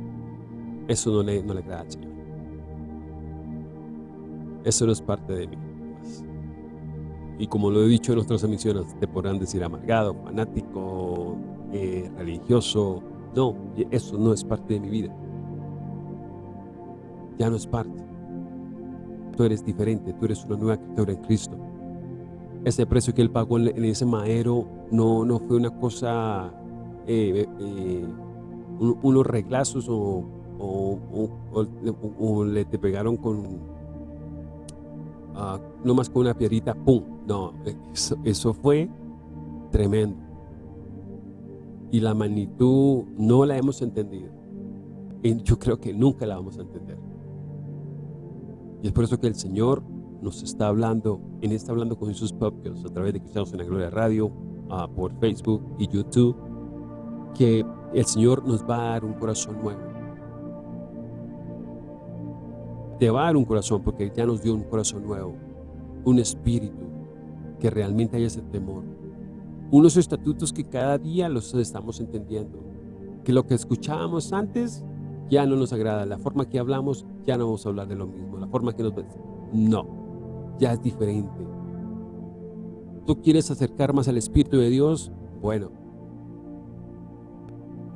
eso no le, no le agrada al Señor. Eso no es parte de mí. Y como lo he dicho en otras emisiones, te podrán decir amargado, fanático, eh, religioso. No, eso no es parte de mi vida. Ya no es parte. Tú eres diferente, tú eres una nueva criatura en Cristo. Ese precio que Él pagó en ese madero no, no fue una cosa eh, eh, unos reglazos o, le te pegaron con uh, no más con una piedrita, ¡pum! No, eso, fue tremendo. Y la magnitud no la hemos entendido. Y yo creo que nunca la vamos a entender. Y es por eso que el Señor nos está hablando, en está hablando con sus propios a través de Cristianos en la Gloria Radio, uh, por Facebook y YouTube que el Señor nos va a dar un corazón nuevo. Te va a dar un corazón porque ya nos dio un corazón nuevo, un espíritu que realmente haya ese temor. Unos estatutos que cada día los estamos entendiendo. Que lo que escuchábamos antes ya no nos agrada. La forma que hablamos ya no vamos a hablar de lo mismo. La forma que nos... No, ya es diferente. ¿Tú quieres acercar más al Espíritu de Dios? Bueno,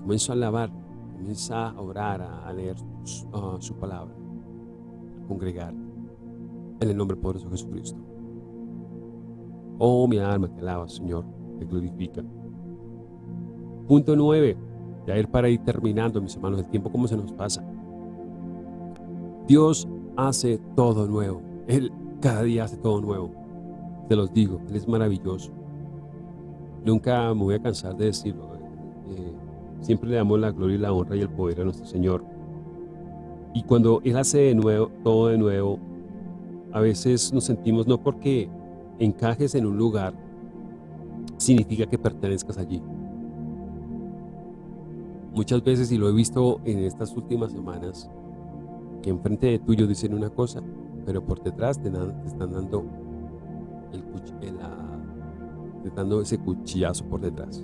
comienza a alabar, comienza a orar, a leer su palabra, a congregar en el nombre poderoso de Jesucristo. Oh, mi alma te alaba, Señor, te glorifica. Punto nueve, ya ir para ir terminando, mis hermanos, el tiempo como se nos pasa. Dios hace todo nuevo. Él cada día hace todo nuevo. Te los digo, Él es maravilloso. Nunca me voy a cansar de decirlo. Siempre le damos la gloria y la honra y el poder a nuestro Señor. Y cuando Él hace de nuevo, todo de nuevo, a veces nos sentimos no porque encajes en un lugar significa que pertenezcas allí. Muchas veces, y lo he visto en estas últimas semanas, que enfrente de tuyo dicen una cosa, pero por detrás te, están dando el, te dando ese cuchillazo por detrás.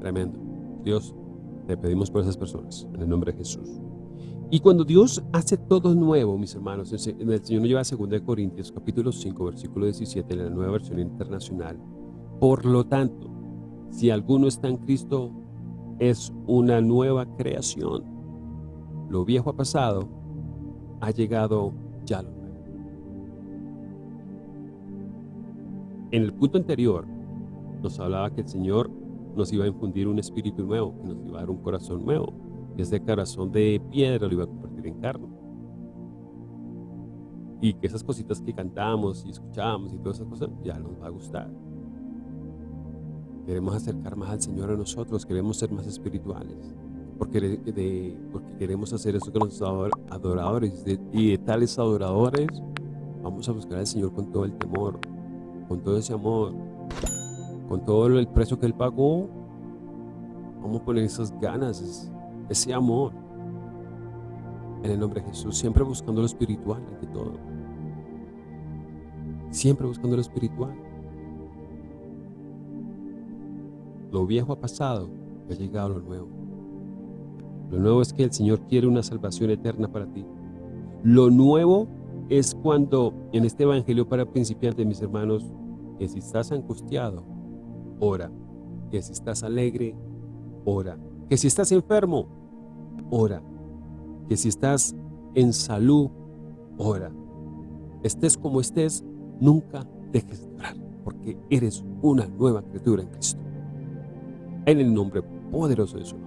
Tremendo. Dios, te pedimos por esas personas, en el nombre de Jesús. Y cuando Dios hace todo nuevo, mis hermanos, el Señor nos lleva a 2 Corintios capítulo 5, versículo 17, en la nueva versión internacional. Por lo tanto, si alguno está en Cristo, es una nueva creación. Lo viejo ha pasado, ha llegado ya lo nuevo. En el punto anterior, nos hablaba que el Señor nos iba a infundir un espíritu nuevo, que nos iba a dar un corazón nuevo que ese corazón de piedra lo iba a convertir en carne. Y que esas cositas que cantamos y escuchamos y todas esas cosas ya nos va a gustar. Queremos acercar más al Señor a nosotros, queremos ser más espirituales. Porque, de, porque queremos hacer eso con los adoradores. y de tales adoradores vamos a buscar al Señor con todo el temor, con todo ese amor, con todo el precio que Él pagó. Vamos a poner esas ganas, ese amor. En el nombre de Jesús, siempre buscando lo espiritual ante todo. Siempre buscando lo espiritual. Lo viejo ha pasado, ha llegado lo nuevo. Lo nuevo es que el Señor quiere una salvación eterna para ti. Lo nuevo es cuando en este evangelio para principiantes, mis hermanos, que si estás angustiado, ora. Que si estás alegre, ora. Que si estás enfermo, ora. Que si estás en salud, ora. Estés como estés, nunca dejes de orar, porque eres una nueva criatura en Cristo. En el nombre poderoso de nombre.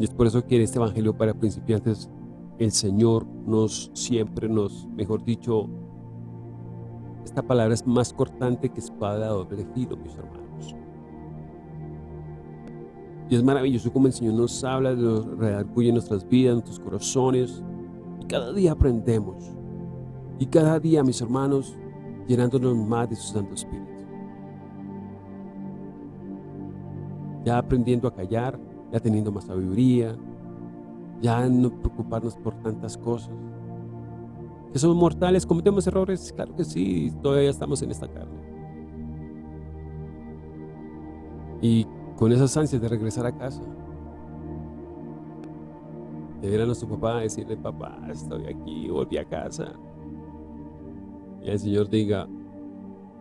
Y es por eso que en este Evangelio para principiantes, el Señor nos siempre nos, mejor dicho, esta palabra es más cortante que espada de doble filo, mis hermanos. Y es maravilloso como el Señor nos habla, nos redarguye nuestras vidas, nuestros corazones. Y cada día aprendemos. Y cada día, mis hermanos, llenándonos más de su Santo Espíritu. Ya aprendiendo a callar, ya teniendo más sabiduría, ya no preocuparnos por tantas cosas. Que somos mortales, cometemos errores, claro que sí, todavía estamos en esta carne. Y con esas ansias de regresar a casa. De ver a nuestro papá, decirle, papá, estoy aquí, volví a casa. Y el Señor diga,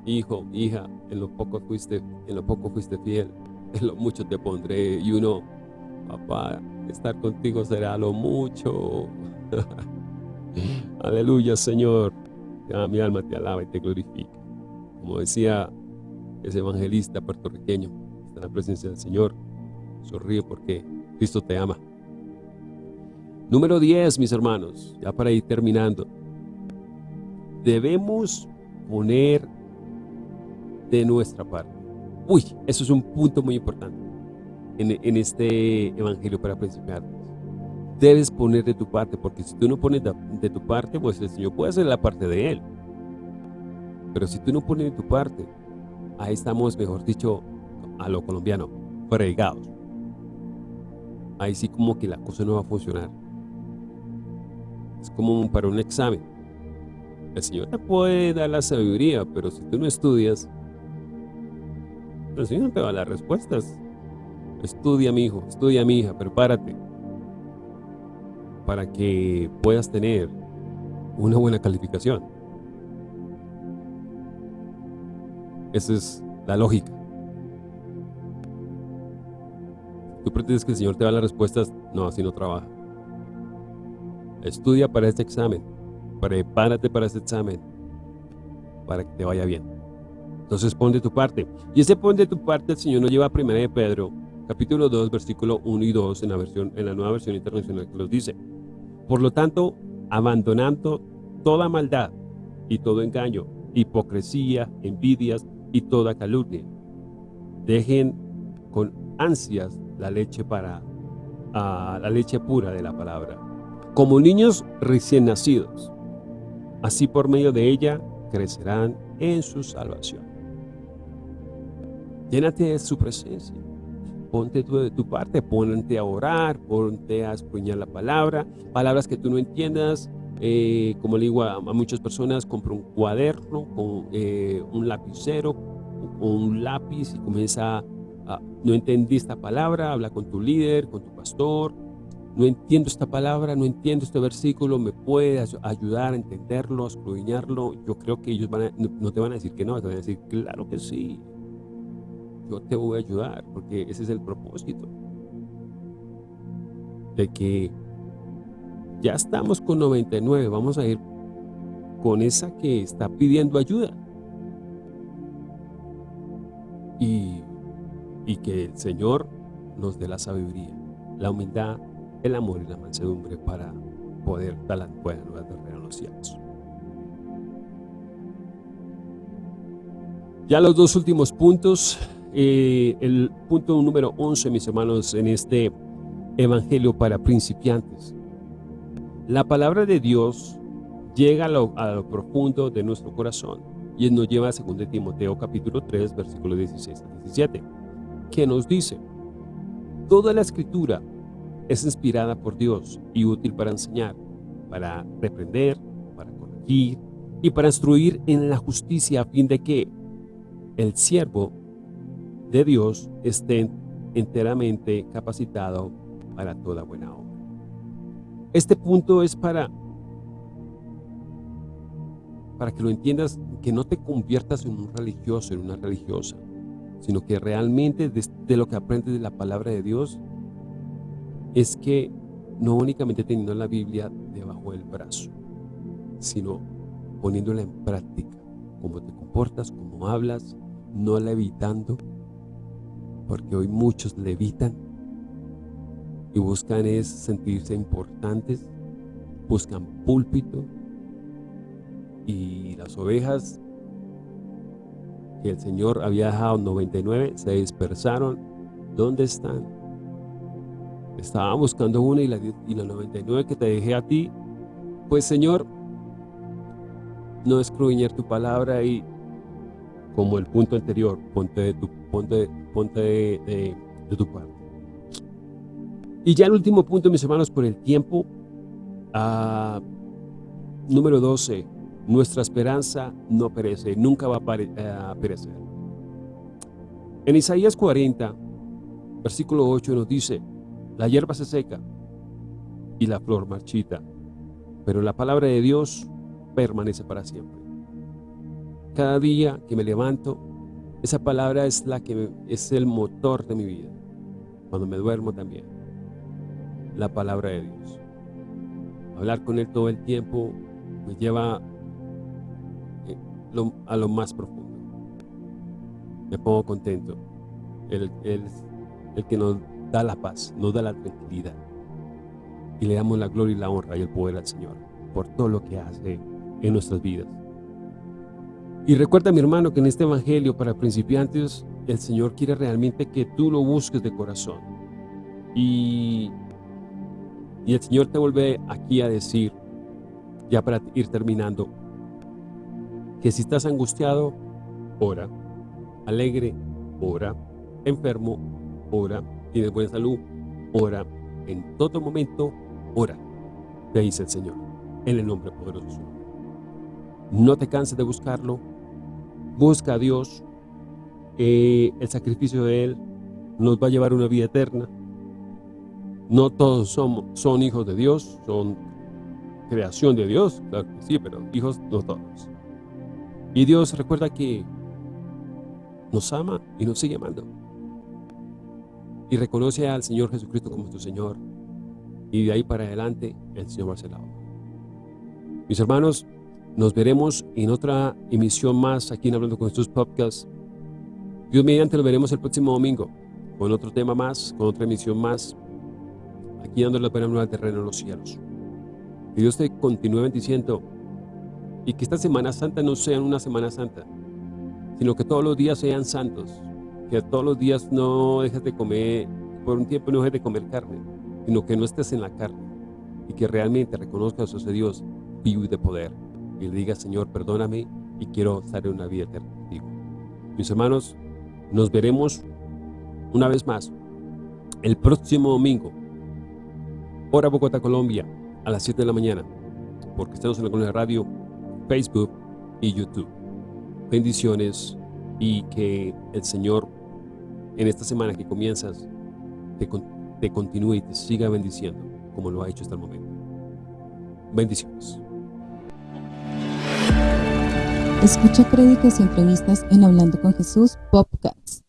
hijo, hija, en lo poco fuiste, en lo poco fuiste fiel, en lo mucho te pondré. Y uno, papá, estar contigo será lo mucho. <laughs> Aleluya, Señor. mi alma te alaba y te glorifica. Como decía ese evangelista puertorriqueño, en la presencia del Señor. Sonríe porque Cristo te ama. Número 10, mis hermanos, ya para ir terminando. Debemos poner de nuestra parte. Uy, eso es un punto muy importante en, este evangelio para principiantes. Debes poner de tu parte, porque si tú no pones de, de tu parte, pues el Señor puede hacer la parte de Él. Pero si tú no pones de tu parte, ahí estamos, mejor dicho, a lo colombiano, fregados. Ahí sí como que la cosa no va a funcionar. Es como para un examen. El Señor te puede dar la sabiduría, pero si tú no estudias, el Señor te va a dar respuestas. Estudia, mi hijo, estudia, mi hija, prepárate para que puedas tener una buena calificación. Esa es la lógica. Tú pretendes que el Señor te da las respuestas, no, así no trabaja. Estudia para este examen, prepárate para este examen, para que te vaya bien. Entonces pon de tu parte. Y ese pon de tu parte el Señor nos lleva a 1 de Pedro, capítulo 2, versículo 1 y 2, en la, versión, en la nueva versión internacional que los dice. Por lo tanto, abandonando toda maldad y todo engaño, hipocresía, envidias y toda calumnia. Dejen con ansias la leche para la leche pura de la palabra. Como niños recién nacidos, Así por medio de ella crecerán en su salvación. Llénate de su presencia. Ponte tú de tu parte, ponte a orar, ponte a escuñar la palabra, palabras que tú no entiendas, eh, como le digo a, muchas personas, compra un cuaderno con eh, un lapicero o un lápiz y comienza a, no entendí esta palabra, habla con tu líder, con tu pastor, no entiendo esta palabra, no entiendo este versículo, me puede ayudar a entenderlo, a escudriñarlo. Yo creo que ellos van no, te van a decir que no, te van a decir, claro que sí, yo te voy a ayudar, porque ese es el propósito. De que ya estamos con 99, vamos a ir con esa que está pidiendo ayuda. Y, y que el Señor nos dé la sabiduría, la humildad, el amor y la mansedumbre para poder dar la buena nueva de los cielos. Ya los dos últimos puntos eh, el punto número 11, mis hermanos, en este evangelio para principiantes. La palabra de Dios llega a lo, profundo de nuestro corazón y nos lleva a 2 Timoteo capítulo 3, versículo 16 a 17, que nos dice, Toda la escritura es inspirada por Dios y útil para enseñar, para reprender, para corregir y para instruir en la justicia a fin de que el siervo de Dios esté enteramente capacitado para toda buena obra. Este punto es para, para que lo entiendas, que no te conviertas en un religioso, en una religiosa, sino que realmente de, lo que aprendes de la palabra de Dios es que no únicamente teniendo la Biblia debajo del brazo, sino poniéndola en práctica, cómo te comportas, cómo hablas, no la evitando, porque hoy muchos levitan y buscan es sentirse importantes, buscan púlpito y las ovejas que el Señor había dejado 99 se dispersaron. ¿Dónde están? Estaba buscando una y la, y la 99 que te dejé a ti. Pues Señor, no escruñer tu palabra y como el punto anterior, ponte de tu, ponte, ponte de, tu parte. Y ya el último punto, mis hermanos, por el tiempo, ah, número 12, nuestra esperanza no perece, nunca va a eh, perecer. En Isaías 40, versículo 8 nos dice, la hierba se seca y la flor marchita, pero la palabra de Dios permanece para siempre. Cada día que me levanto, esa palabra es la que es el motor de mi vida. Cuando me duermo también. La palabra de Dios. Hablar con Él todo el tiempo me lleva eh, a lo más profundo. Me pongo contento. Él, es el que nos da la paz, nos da la tranquilidad. Y le damos la gloria y la honra y el poder al Señor por todo lo que hace en nuestras vidas. Y recuerda, mi hermano, que en este evangelio para principiantes, el Señor quiere realmente que tú lo busques de corazón. Y, y el Señor te vuelve aquí a decir, ya para ir terminando, que si estás angustiado, ora, alegre, ora, enfermo, ora, tienes buena salud, ora, en todo momento, ora, te dice el Señor, en el nombre poderoso. No te canses de buscarlo. Busca a Dios. Eh, el sacrificio de Él nos va a llevar una vida eterna. No todos somos, son hijos de Dios, son creación de Dios, claro que sí, pero hijos no todos. Y Dios recuerda que nos ama y nos sigue amando. Y reconoce al Señor Jesucristo como tu Señor. Y de ahí para adelante, el Señor va a ser la Mis hermanos, nos veremos en otra emisión más aquí en Hablando con Jesús Podcast. Dios mediante lo veremos el próximo domingo con otro tema más, con otra emisión más, aquí dándole la pena nueva terreno en los cielos. Que Dios te continúe bendiciendo y que esta Semana Santa no sea una Semana Santa, sino que todos los días sean santos, que todos los días no dejes de comer, por un tiempo no dejes de comer carne, sino que no estés en la carne y que realmente reconozcas a ese Dios vivo y de poder y le digas, Señor, perdóname y quiero estar en una vida eterna contigo. Mis hermanos, nos veremos una vez más el próximo domingo, hora Bogotá, Colombia, a las 7 de la mañana, porque estamos en la Colonia Radio, Facebook y YouTube. Bendiciones y que el Señor en esta semana que comienzas te continúe y te siga bendiciendo como lo ha hecho hasta el momento. Bendiciones. Escucha prédicas y entrevistas en Hablando con Jesús Popcats.